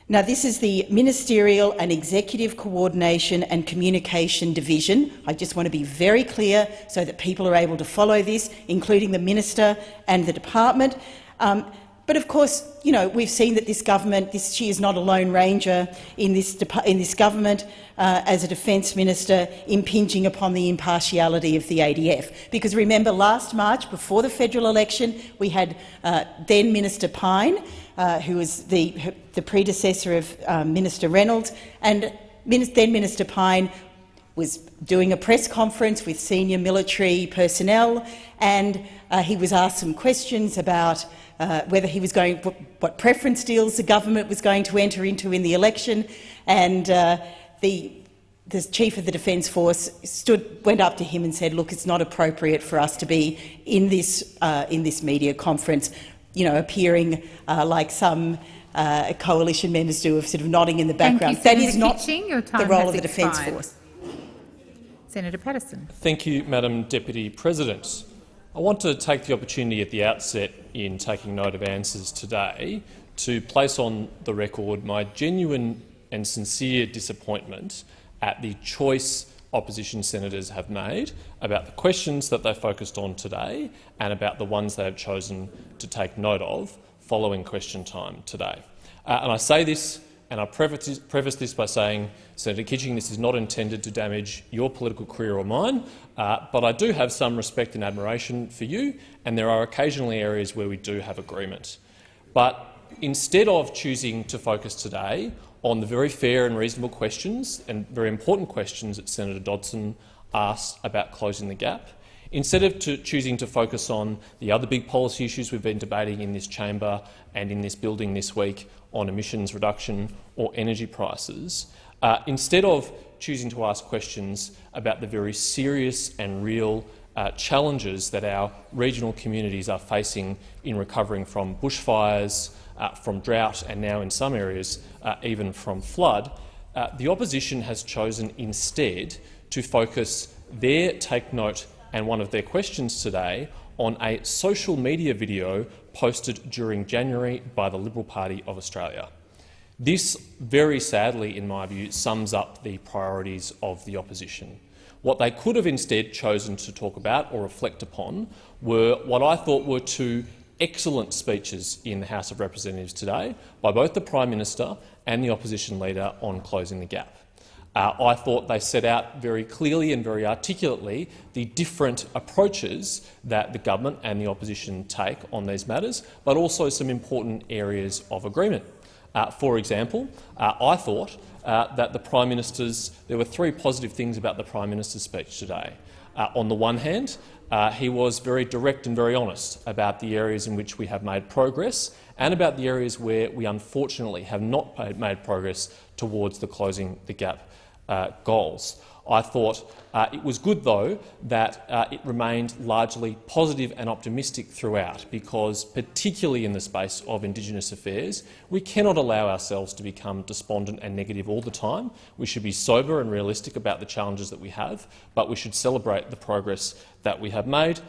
Now, this is the Ministerial and Executive Coordination and Communication Division. I just want to be very clear so that people are able to follow this, including the minister and the department. Um, but of course, you know, we've seen that this government, this, she is not a lone ranger in this, in this government uh, as a defence minister impinging upon the impartiality of the ADF. Because remember, last March, before the federal election, we had uh, then Minister Pyne, uh, who was the, the predecessor of um, Minister Reynolds, and then Minister Pyne was doing a press conference with senior military personnel, and uh, he was asked some questions about uh, whether he was going, what preference deals the government was going to enter into in the election, and uh, the the chief of the Defence Force stood, went up to him and said, "Look, it's not appropriate for us to be in this uh, in this media conference, you know, appearing uh, like some." Uh, coalition members do of sort of nodding in the background. You, that is not Kitching. the role of the Defence Force. Senator Patterson. Thank you, Madam Deputy President. I want to take the opportunity at the outset in taking note of answers today to place on the record my genuine and sincere disappointment at the choice opposition senators have made about the questions that they focused on today and about the ones they have chosen to take note of following question time today. Uh, and I say this and I preface, preface this by saying, Senator Kitching, this is not intended to damage your political career or mine, uh, but I do have some respect and admiration for you, and there are occasionally areas where we do have agreement. But instead of choosing to focus today on the very fair and reasonable questions and very important questions that Senator Dodson asked about closing the gap, Instead of to choosing to focus on the other big policy issues we've been debating in this chamber and in this building this week on emissions reduction or energy prices, uh, instead of choosing to ask questions about the very serious and real uh, challenges that our regional communities are facing in recovering from bushfires, uh, from drought and now in some areas uh, even from flood, uh, the opposition has chosen instead to focus their take note and one of their questions today on a social media video posted during January by the Liberal Party of Australia. This, very sadly, in my view, sums up the priorities of the opposition. What they could have instead chosen to talk about or reflect upon were what I thought were two excellent speeches in the House of Representatives today by both the Prime Minister and the opposition leader on closing the gap. Uh, I thought they set out very clearly and very articulately the different approaches that the government and the opposition take on these matters, but also some important areas of agreement. Uh, for example, uh, I thought uh, that the Prime Minister's there were three positive things about the Prime Minister's speech today. Uh, on the one hand, uh, he was very direct and very honest about the areas in which we have made progress and about the areas where we unfortunately have not made progress towards the closing the gap goals. I thought uh, it was good, though, that uh, it remained largely positive and optimistic throughout, because particularly in the space of Indigenous affairs, we cannot allow ourselves to become despondent and negative all the time. We should be sober and realistic about the challenges that we have, but we should celebrate the progress that we have made.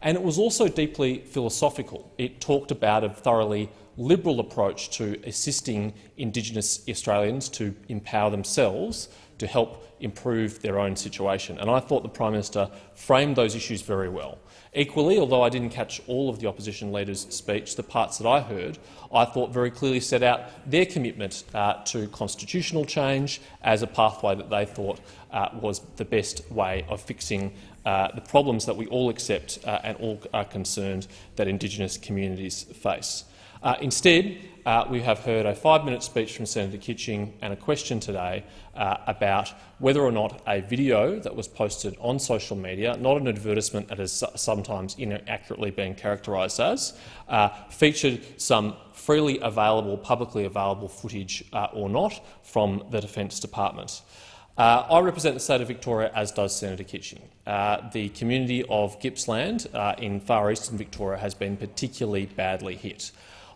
And it was also deeply philosophical. It talked about a thoroughly Liberal approach to assisting Indigenous Australians to empower themselves to help improve their own situation. And I thought the Prime Minister framed those issues very well. Equally, although I didn't catch all of the opposition leader's speech, the parts that I heard I thought very clearly set out their commitment uh, to constitutional change as a pathway that they thought uh, was the best way of fixing uh, the problems that we all accept uh, and all are concerned that Indigenous communities face. Uh, instead, uh, we have heard a five-minute speech from Senator Kitching and a question today uh, about whether or not a video that was posted on social media, not an advertisement that is sometimes inaccurately being characterised as, uh, featured some freely available, publicly available footage uh, or not from the Defence Department. Uh, I represent the state of Victoria, as does Senator Kitching. Uh, the community of Gippsland uh, in far eastern Victoria has been particularly badly hit.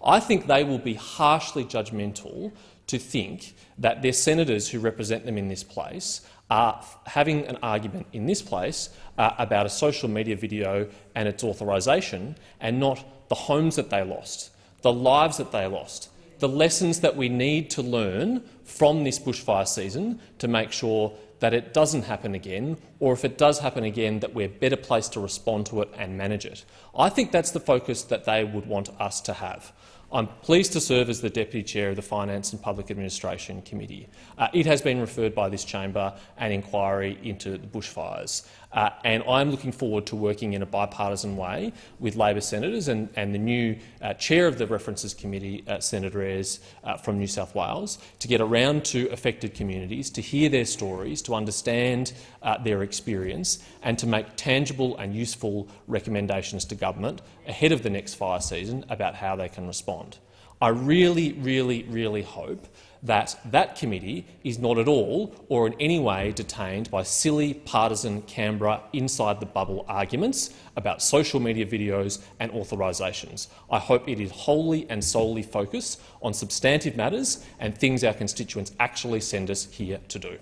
I think they will be harshly judgmental to think that their senators who represent them in this place are having an argument in this place uh, about a social media video and its authorisation and not the homes that they lost, the lives that they lost, the lessons that we need to learn from this bushfire season to make sure that it doesn't happen again, or if it does happen again, that we're better placed to respond to it and manage it. I think that's the focus that they would want us to have. I'm pleased to serve as the Deputy Chair of the Finance and Public Administration Committee. Uh, it has been referred by this chamber an inquiry into the bushfires. Uh, and I'm looking forward to working in a bipartisan way with Labor senators and, and the new uh, chair of the References Committee, uh, Senator Ayres uh, from New South Wales, to get around to affected communities, to hear their stories, to understand uh, their experience and to make tangible and useful recommendations to government ahead of the next fire season about how they can respond. I really, really, really hope that that committee is not at all or in any way detained by silly partisan Canberra inside the bubble arguments about social media videos and authorisations. I hope it is wholly and solely focused on substantive matters and things our constituents actually send us here to do.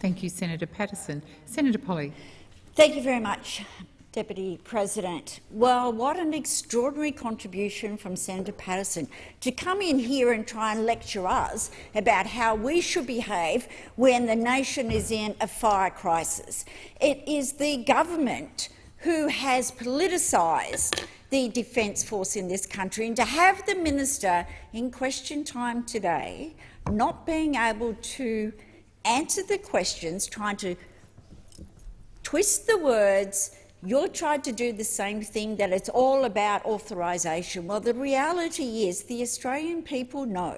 Thank you, Senator Patterson. Senator Polly. Thank you very much, Deputy President. Well, what an extraordinary contribution from Senator Patterson to come in here and try and lecture us about how we should behave when the nation is in a fire crisis. It is the government who has politicised the Defence Force in this country, and to have the minister in question time today not being able to answer the questions, trying to twist the words you're trying to do the same thing, that it's all about authorisation. Well, the reality is the Australian people know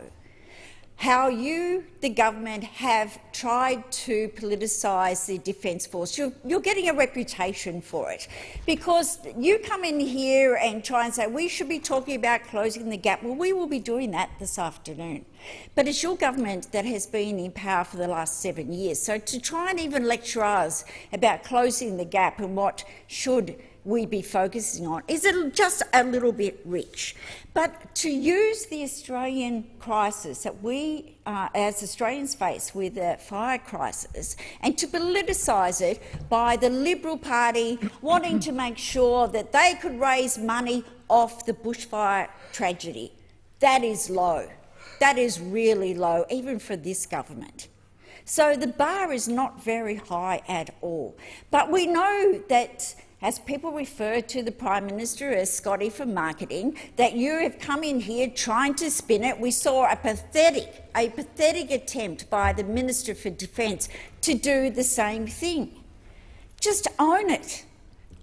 how you, the government, have tried to politicise the Defence Force. You're, you're, getting a reputation for it because you come in here and try and say we should be talking about closing the gap. Well, we will be doing that this afternoon. But it's your government that has been in power for the last seven years. So to try and even lecture us about closing the gap and what should we be focusing on? Is it just a little bit rich? But to use the Australian crisis that we, uh, as Australians, face with the fire crisis and to politicise it by the Liberal Party <coughs> wanting to make sure that they could raise money off the bushfire tragedy, that is low. That is really low, even for this government. So the bar is not very high at all. But we know that as people refer to the Prime Minister as Scotty for marketing, that you have come in here trying to spin it. We saw a pathetic, a pathetic attempt by the Minister for Defence to do the same thing. Just own it.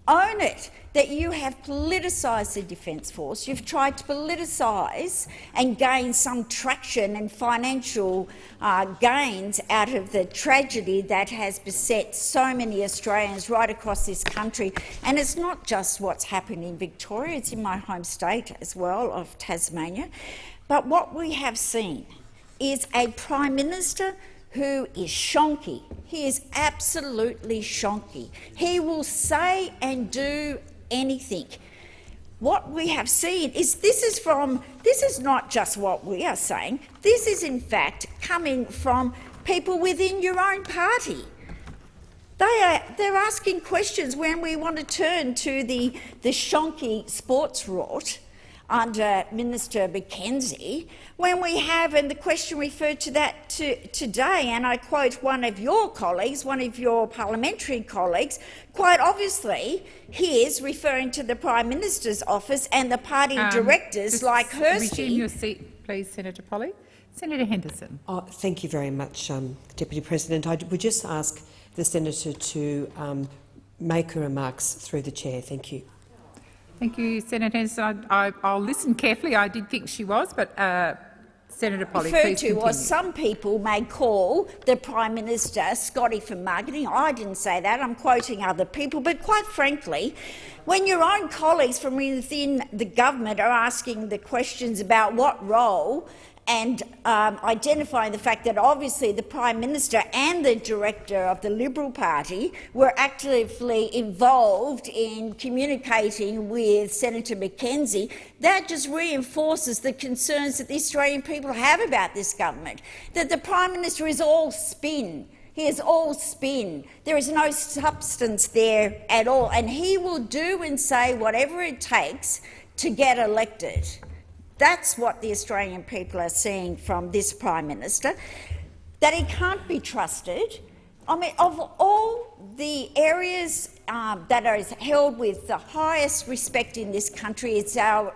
Own it that you have politicised the Defence Force. You've tried to politicise and gain some traction and financial uh, gains out of the tragedy that has beset so many Australians right across this country. And it's not just what's happened in Victoria, it's in my home state as well of Tasmania. But what we have seen is a Prime Minister who is shonky. He is absolutely shonky. He will say and do anything. What we have seen is this is from this is not just what we are saying. This is in fact coming from people within your own party. They are they're asking questions when we want to turn to the the shonky sports rot under Minister McKenzie when we have, and the question referred to that to, today, and I quote one of your colleagues, one of your parliamentary colleagues, quite obviously he is referring to the Prime Minister's office and the party Um, directors like Hirsty. Resume your seat, please, Senator Polly. Senator Henderson. Oh, thank you very much, um, Deputy President. I would just ask the senator to um, make her remarks through the chair. Thank you. Thank you, Senator Henderson. I, I, I'll listen carefully. I did think she was, but uh, Senator Polly, referred to continue. was some people may call the Prime Minister Scotty for marketing. I didn't say that. I'm quoting other people. But quite frankly, when your own colleagues from within the government are asking the questions about what role and um, identifying the fact that obviously the Prime Minister and the Director of the Liberal Party were actively involved in communicating with Senator McKenzie, that just reinforces the concerns that the Australian people have about this government, that the Prime Minister is all spin. He is all spin. There is no substance there at all, and he will do and say whatever it takes to get elected. That's what the Australian people are seeing from this Prime Minister, that he can't be trusted. I mean, of all the areas um, that are held with the highest respect in this country, it's our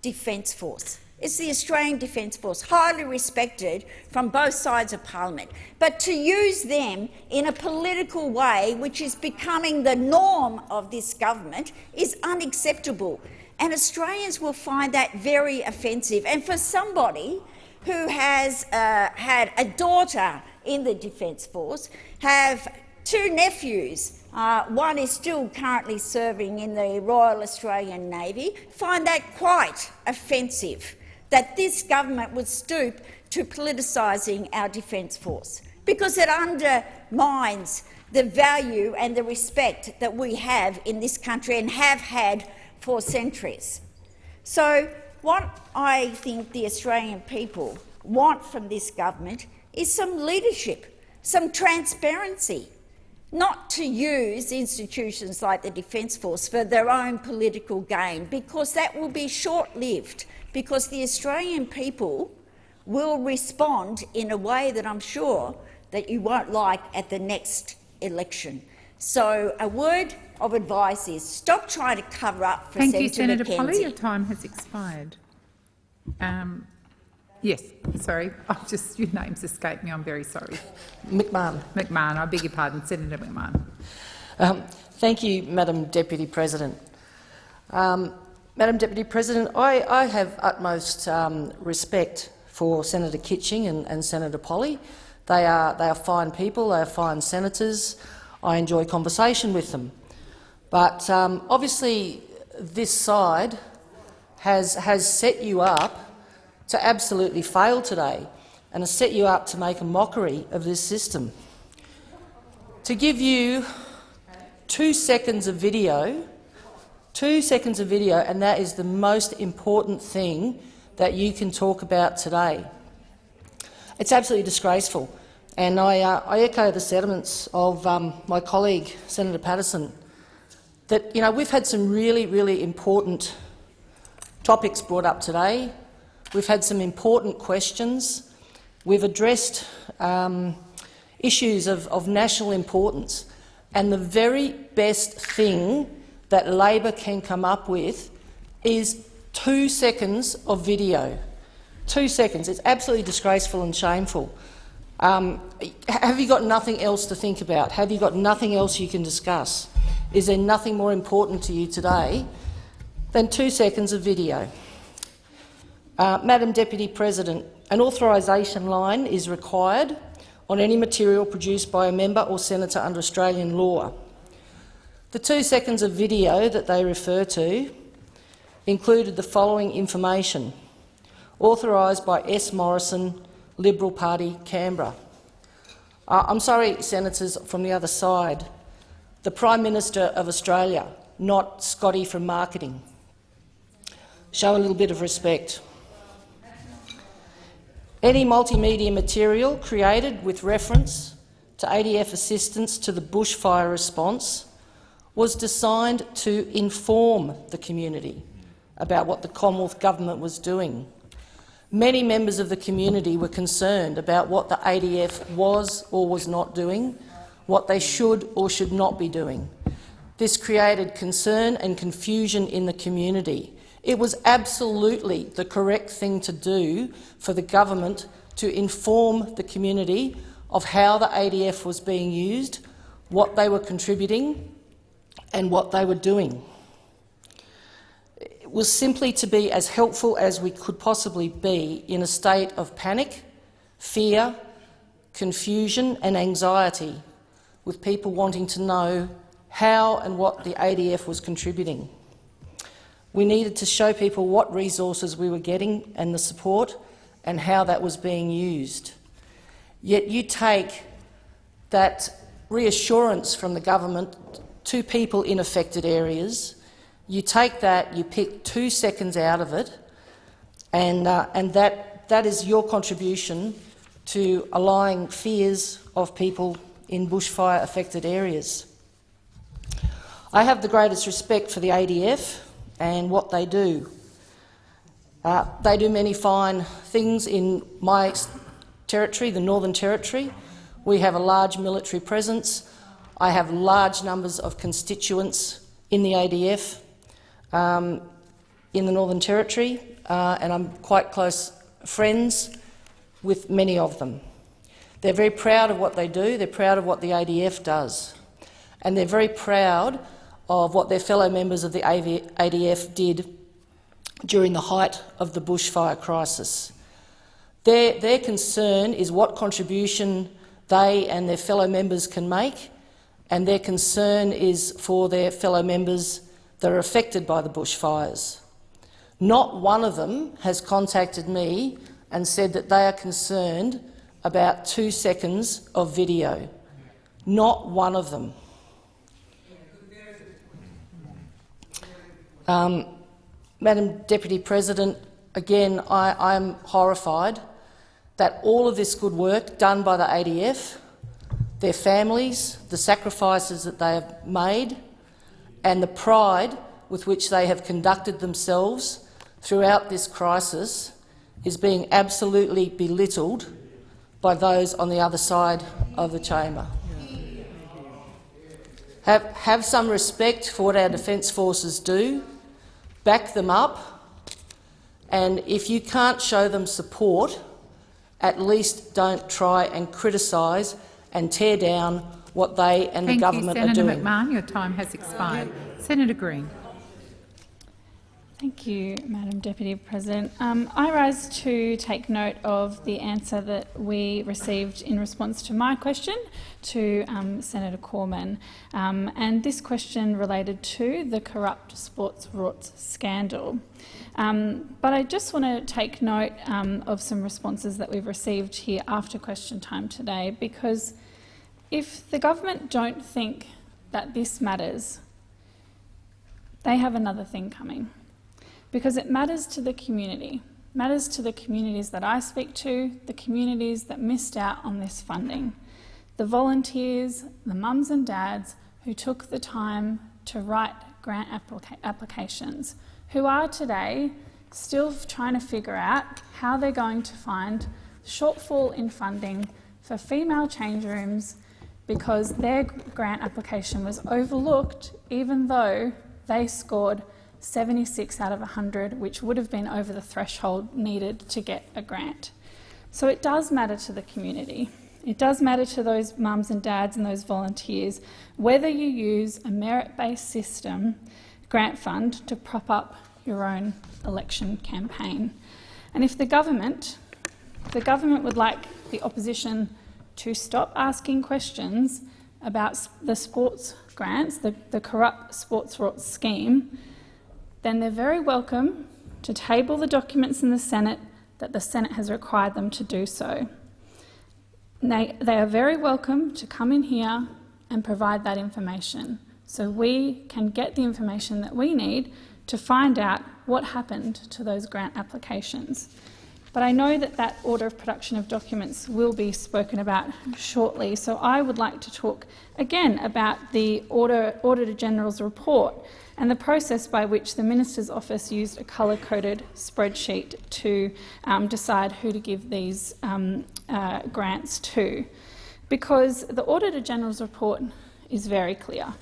Defence Force. It's the Australian Defence Force, highly respected from both sides of parliament. But to use them in a political way, which is becoming the norm of this government, is unacceptable. And Australians will find that very offensive. And for somebody who has uh, had a daughter in the Defence Force, have two nephews, uh, one is still currently serving in the Royal Australian Navy, find that quite offensive that this government would stoop to politicising our Defence Force, because it undermines the value and the respect that we have in this country and have had for centuries. So what I think the Australian people want from this government is some leadership, some transparency, not to use institutions like the Defence Force for their own political gain, because that will be short-lived, because the Australian people will respond in a way that I'm sure that you won't like at the next election. So a word of advice is stop trying to cover up for Thank Senator you, Senator McKenzie. Polly. Your time has expired. Um, yes, sorry. <laughs> I've just your name's escaped me. I'm very sorry. McMahon. McMahon. I beg your pardon, Senator McMahon. Um, thank you, Madam Deputy President. Um, Madam Deputy President, I, I have utmost um, respect for Senator Kitching and, and Senator Polly. They are, they are fine people, they are fine senators. I enjoy conversation with them. But um, obviously this side has, has set you up to absolutely fail today and has set you up to make a mockery of this system. To give you two seconds of video, two seconds of video, and that is the most important thing that you can talk about today. It's absolutely disgraceful, and I, uh, I echo the sentiments of um, my colleague, Senator Patterson, that you know, we've had some really, really important topics brought up today. We've had some important questions. We've addressed um, issues of, of national importance. And the very best thing that Labor can come up with is two seconds of video. Two seconds. It's absolutely disgraceful and shameful. Um, have you got nothing else to think about? Have you got nothing else you can discuss? Is there nothing more important to you today than two seconds of video? Uh, Madam Deputy President, an authorisation line is required on any material produced by a member or senator under Australian law. The two seconds of video that they refer to included the following information, authorised by S Morrison, Liberal Party, Canberra. Uh, I'm sorry, senators from the other side, the Prime Minister of Australia, not Scotty from marketing. Show a little bit of respect. Any multimedia material created with reference to ADF assistance to the bushfire response was designed to inform the community about what the Commonwealth Government was doing. Many members of the community were concerned about what the ADF was or was not doing, what they should or should not be doing. This created concern and confusion in the community. It was absolutely the correct thing to do for the government to inform the community of how the ADF was being used, what they were contributing and what they were doing. It was simply to be as helpful as we could possibly be in a state of panic, fear, confusion and anxiety, with people wanting to know how and what the ADF was contributing. We needed to show people what resources we were getting and the support and how that was being used. Yet you take that reassurance from the government to people in affected areas, you take that, you pick two seconds out of it, and, uh, and that, that is your contribution to allaying fears of people in bushfire-affected areas. I have the greatest respect for the ADF and what they do. Uh, they do many fine things in my territory, the Northern Territory. We have a large military presence. I have large numbers of constituents in the ADF um, in the Northern Territory, uh, and I'm quite close friends with many of them. They're very proud of what they do, they're proud of what the ADF does, and they're very proud of what their fellow members of the ADF did during the height of the bushfire crisis. Their, their concern is what contribution they and their fellow members can make, and their concern is for their fellow members that are affected by the bushfires. Not one of them has contacted me and said that they are concerned about two seconds of video. Not one of them. Um, Madam Deputy President, again, I am horrified that all of this good work done by the ADF, their families, the sacrifices that they have made and the pride with which they have conducted themselves throughout this crisis is being absolutely belittled by those on the other side of the chamber. Have, have some respect for what our Defence Forces do, back them up, and if you can't show them support, at least don't try and criticise and tear down what they and Thank the government you, Senator are doing. McMahon. Your time has expired. Senator Green. Thank you, Madam Deputy President. Um, I rise to take note of the answer that we received in response to my question to um, Senator Cormann. Um, and this question related to the corrupt sports rorts scandal. Um, but I just want to take note um, of some responses that we've received here after question time today, because if the government don't think that this matters, they have another thing coming because it matters to the community, matters to the communities that I speak to, the communities that missed out on this funding, the volunteers, the mums and dads who took the time to write grant applica applications, who are today still trying to figure out how they're going to find shortfall in funding for female change rooms because their grant application was overlooked even though they scored 76 out of 100, which would have been over the threshold needed to get a grant. So it does matter to the community. It does matter to those mums and dads and those volunteers whether you use a merit-based system grant fund to prop up your own election campaign. And if the government, the government would like the opposition to stop asking questions about the sports grants, the, the corrupt sports rorts scheme, then they're very welcome to table the documents in the Senate that the Senate has required them to do so. They, they are very welcome to come in here and provide that information so we can get the information that we need to find out what happened to those grant applications. but I know that that order of production of documents will be spoken about shortly. So I would like to talk again about the Auditor, Auditor General's report and the process by which the Minister's office used a colour-coded spreadsheet to um, decide who to give these um, uh, grants to. Because the Auditor General's report is very clear.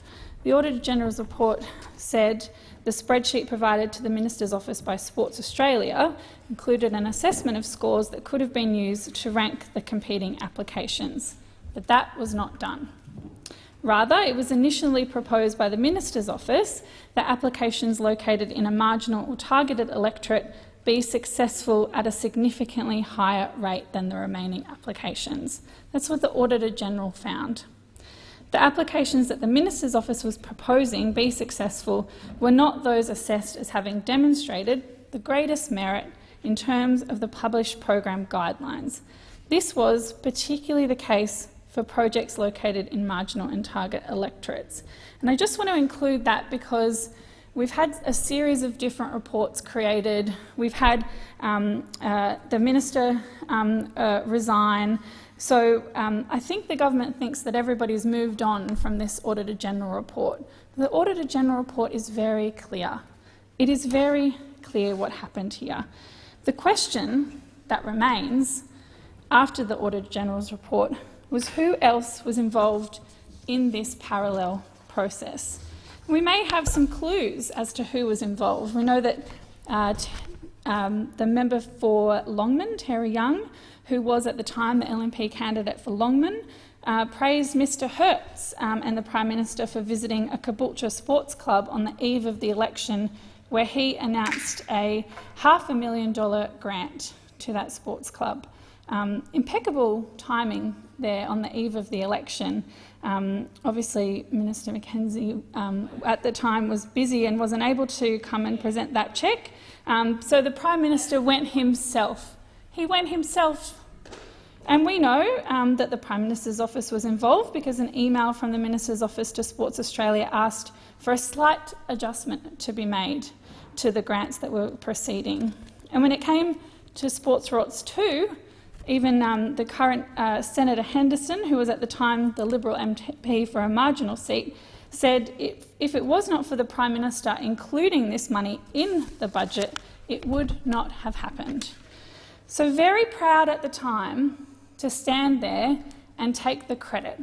The Auditor General's report said the spreadsheet provided to the Minister's office by Sports Australia included an assessment of scores that could have been used to rank the competing applications, but that was not done. Rather, it was initially proposed by the Minister's office that applications located in a marginal or targeted electorate be successful at a significantly higher rate than the remaining applications. That's what the Auditor General found. The applications that the Minister's office was proposing be successful were not those assessed as having demonstrated the greatest merit in terms of the published program guidelines. This was particularly the case for projects located in marginal and target electorates. And I just want to include that because we've had a series of different reports created. We've had um, uh, the minister um, uh, resign. So um, I think the government thinks that everybody's moved on from this Auditor General report. The Auditor General report is very clear. It is very clear what happened here. The question that remains after the Auditor General's report was who else was involved in this parallel process. We may have some clues as to who was involved. We know that uh, um, the member for Longman, Terry Young, who was at the time the LNP candidate for Longman, uh, praised Mr Hirst um, and the Prime Minister for visiting a Caboolture sports club on the eve of the election where he announced a half a million dollar grant to that sports club. Um, impeccable timing there on the eve of the election. Um, obviously, Minister McKenzie um, at the time was busy and wasn't able to come and present that cheque. Um, so the Prime Minister went himself. He went himself. And we know um, that the Prime Minister's office was involved because an email from the Minister's office to Sports Australia asked for a slight adjustment to be made to the grants that were proceeding. And when it came to Sports Rorts 2, even um, the current uh, Senator Henderson, who was at the time the Liberal MP for a marginal seat, said if, if it was not for the Prime Minister including this money in the budget, it would not have happened. So very proud at the time to stand there and take the credit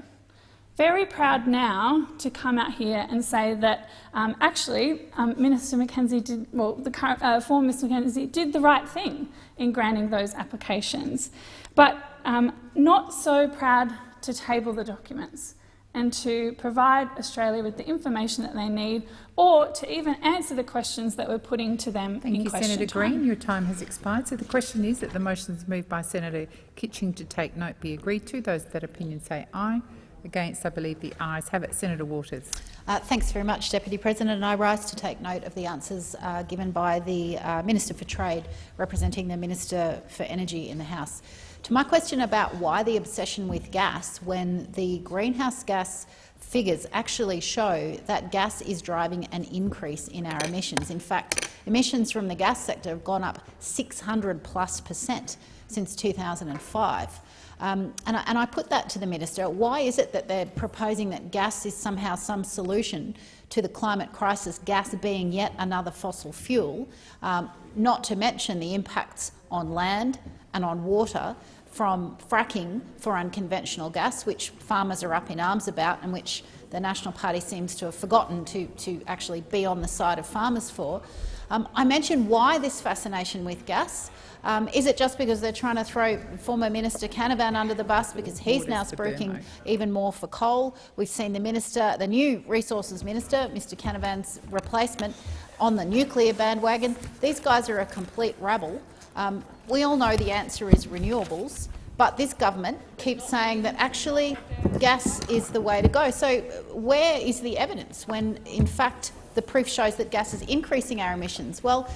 very proud now to come out here and say that um, actually um, Minister McKenzie did, well, the current, uh, former Mr McKenzie did the right thing in granting those applications, but um, not so proud to table the documents and to provide Australia with the information that they need or to even answer the questions that we're putting to them Thank you, Senator time. Green. Your time has expired. So the question is that the motions moved by Senator Kitching to take note be agreed to. Those that opinion say aye. Against, I believe the ayes have it. Senator Waters. Uh, thanks very much, Deputy President. And I rise to take note of the answers uh, given by the uh, Minister for Trade, representing the Minister for Energy in the House. To my question about why the obsession with gas when the greenhouse gas figures actually show that gas is driving an increase in our emissions. In fact, emissions from the gas sector have gone up 600 plus percent since 2005. Um, and, I, and, I, put that to the minister. Why is it that they're proposing that gas is somehow some solution to the climate crisis, gas being yet another fossil fuel, um, not to mention the impacts on land and on water from fracking for unconventional gas, which farmers are up in arms about and which the National Party seems to have forgotten to, to actually be on the side of farmers for. Um, I mentioned why this fascination with gas. Um, is it just because they're trying to throw former Minister Canavan under the bus because he's now spruiking even more for coal? We've seen the minister, the new Resources Minister, Mr Canavan's replacement, on the nuclear bandwagon. These guys are a complete rabble. Um, we all know the answer is renewables, but this government keeps saying that actually gas is the way to go. So where is the evidence when, in fact, the proof shows that gas is increasing our emissions? Well,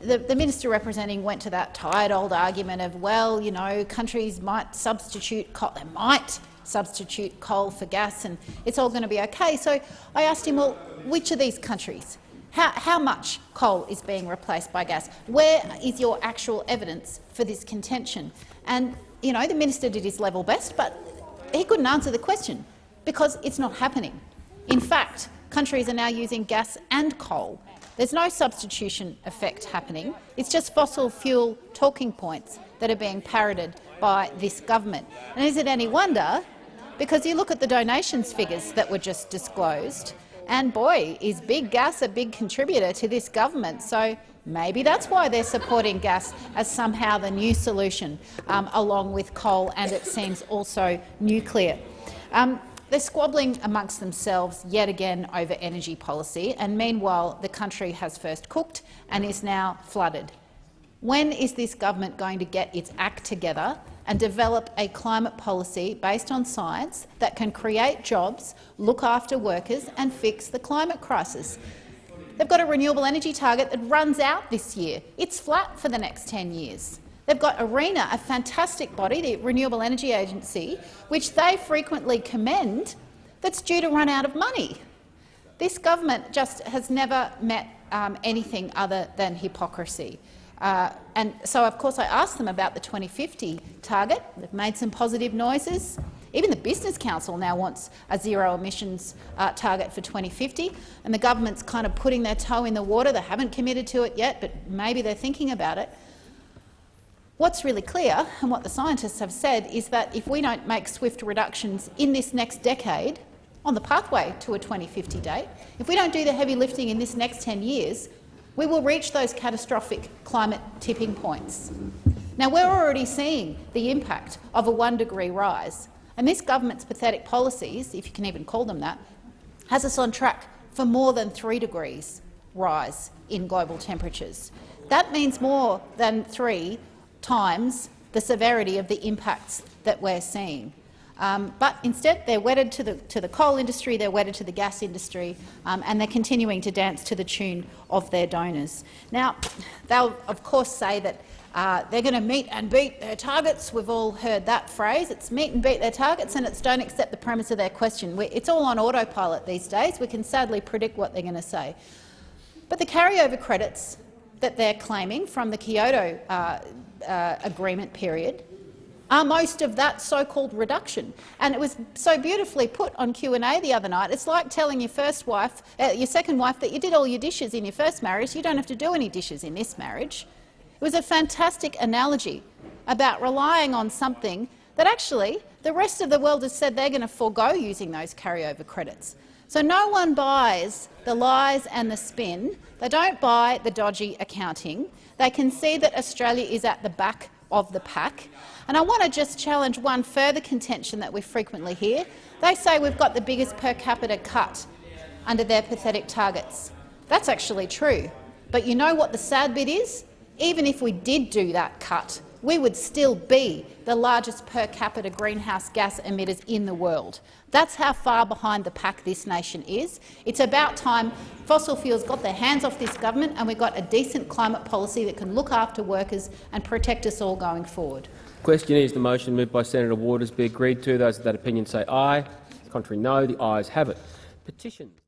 the, the, minister representing went to that tired old argument of, well, you know, countries might substitute coal, they might substitute coal for gas and it's all going to be okay. So I asked him, well, which of these countries How, how much coal is being replaced by gas? Where is your actual evidence for this contention? And you know, the minister did his level best, but he couldn't answer the question because it's not happening. In fact, countries are now using gas and coal. There's no substitution effect happening. It's just fossil fuel talking points that are being parroted by this government. And is it any wonder? Because you look at the donations figures that were just disclosed, and boy, is big gas a big contributor to this government. So maybe that's why they're supporting gas as somehow the new solution, um, along with coal and it seems also nuclear. Um, they're squabbling amongst themselves yet again over energy policy, and meanwhile the country has first cooked and is now flooded. When is this government going to get its act together and develop a climate policy based on science that can create jobs, look after workers and fix the climate crisis? They've got a renewable energy target that runs out this year. It's flat for the next 10 years. They've got ARENA, a fantastic body, the Renewable Energy Agency, which they frequently commend, that's due to run out of money. This government just has never met um, anything other than hypocrisy. Uh, and so, of course, I asked them about the 2050 target. They've made some positive noises. Even the Business Council now wants a zero emissions uh, target for 2050, and the government's kind of putting their toe in the water. They haven't committed to it yet, but maybe they're thinking about it. What's really clear, and what the scientists have said, is that if we don't make swift reductions in this next decade on the pathway to a 2050 date, if we don't do the heavy lifting in this next 10 years, we will reach those catastrophic climate tipping points. Now, we're already seeing the impact of a one-degree rise, and this government's pathetic policies, if you can even call them that, has us on track for more than three degrees rise in global temperatures. That means more than three times the severity of the impacts that we're seeing. Um, but instead, they're wedded to the, to the coal industry, they're wedded to the gas industry, um, and they're continuing to dance to the tune of their donors. Now, they'll of course say that uh, they're going to meet and beat their targets. We've all heard that phrase. It's meet and beat their targets, and it's don't accept the premise of their question. it's all on autopilot these days. We can sadly predict what they're going to say. But the carryover credits that they're claiming from the Kyoto uh, uh, agreement period are most of that so-called reduction. And it was so beautifully put on Q&A the other night. It's like telling your first wife, uh, your second wife, that you did all your dishes in your first marriage. You don't have to do any dishes in this marriage. It was a fantastic analogy about relying on something that actually the rest of the world has said they're going to forego using those carryover credits. So no one buys the lies and the spin. They don't buy the dodgy accounting. They can see that Australia is at the back of the pack. And I want to just challenge one further contention that we frequently hear. They say we've got the biggest per capita cut under their pathetic targets. That's actually true. But you know what the sad bit is? Even if we did do that cut, we would still be the largest per capita greenhouse gas emitters in the world. That's how far behind the pack this nation is. It's about time fossil fuels got their hands off this government and we've got a decent climate policy that can look after workers and protect us all going forward. Question is the motion moved by Senator Waters be agreed to. Those of that opinion say aye. Contrary no. The ayes have it. Petitions.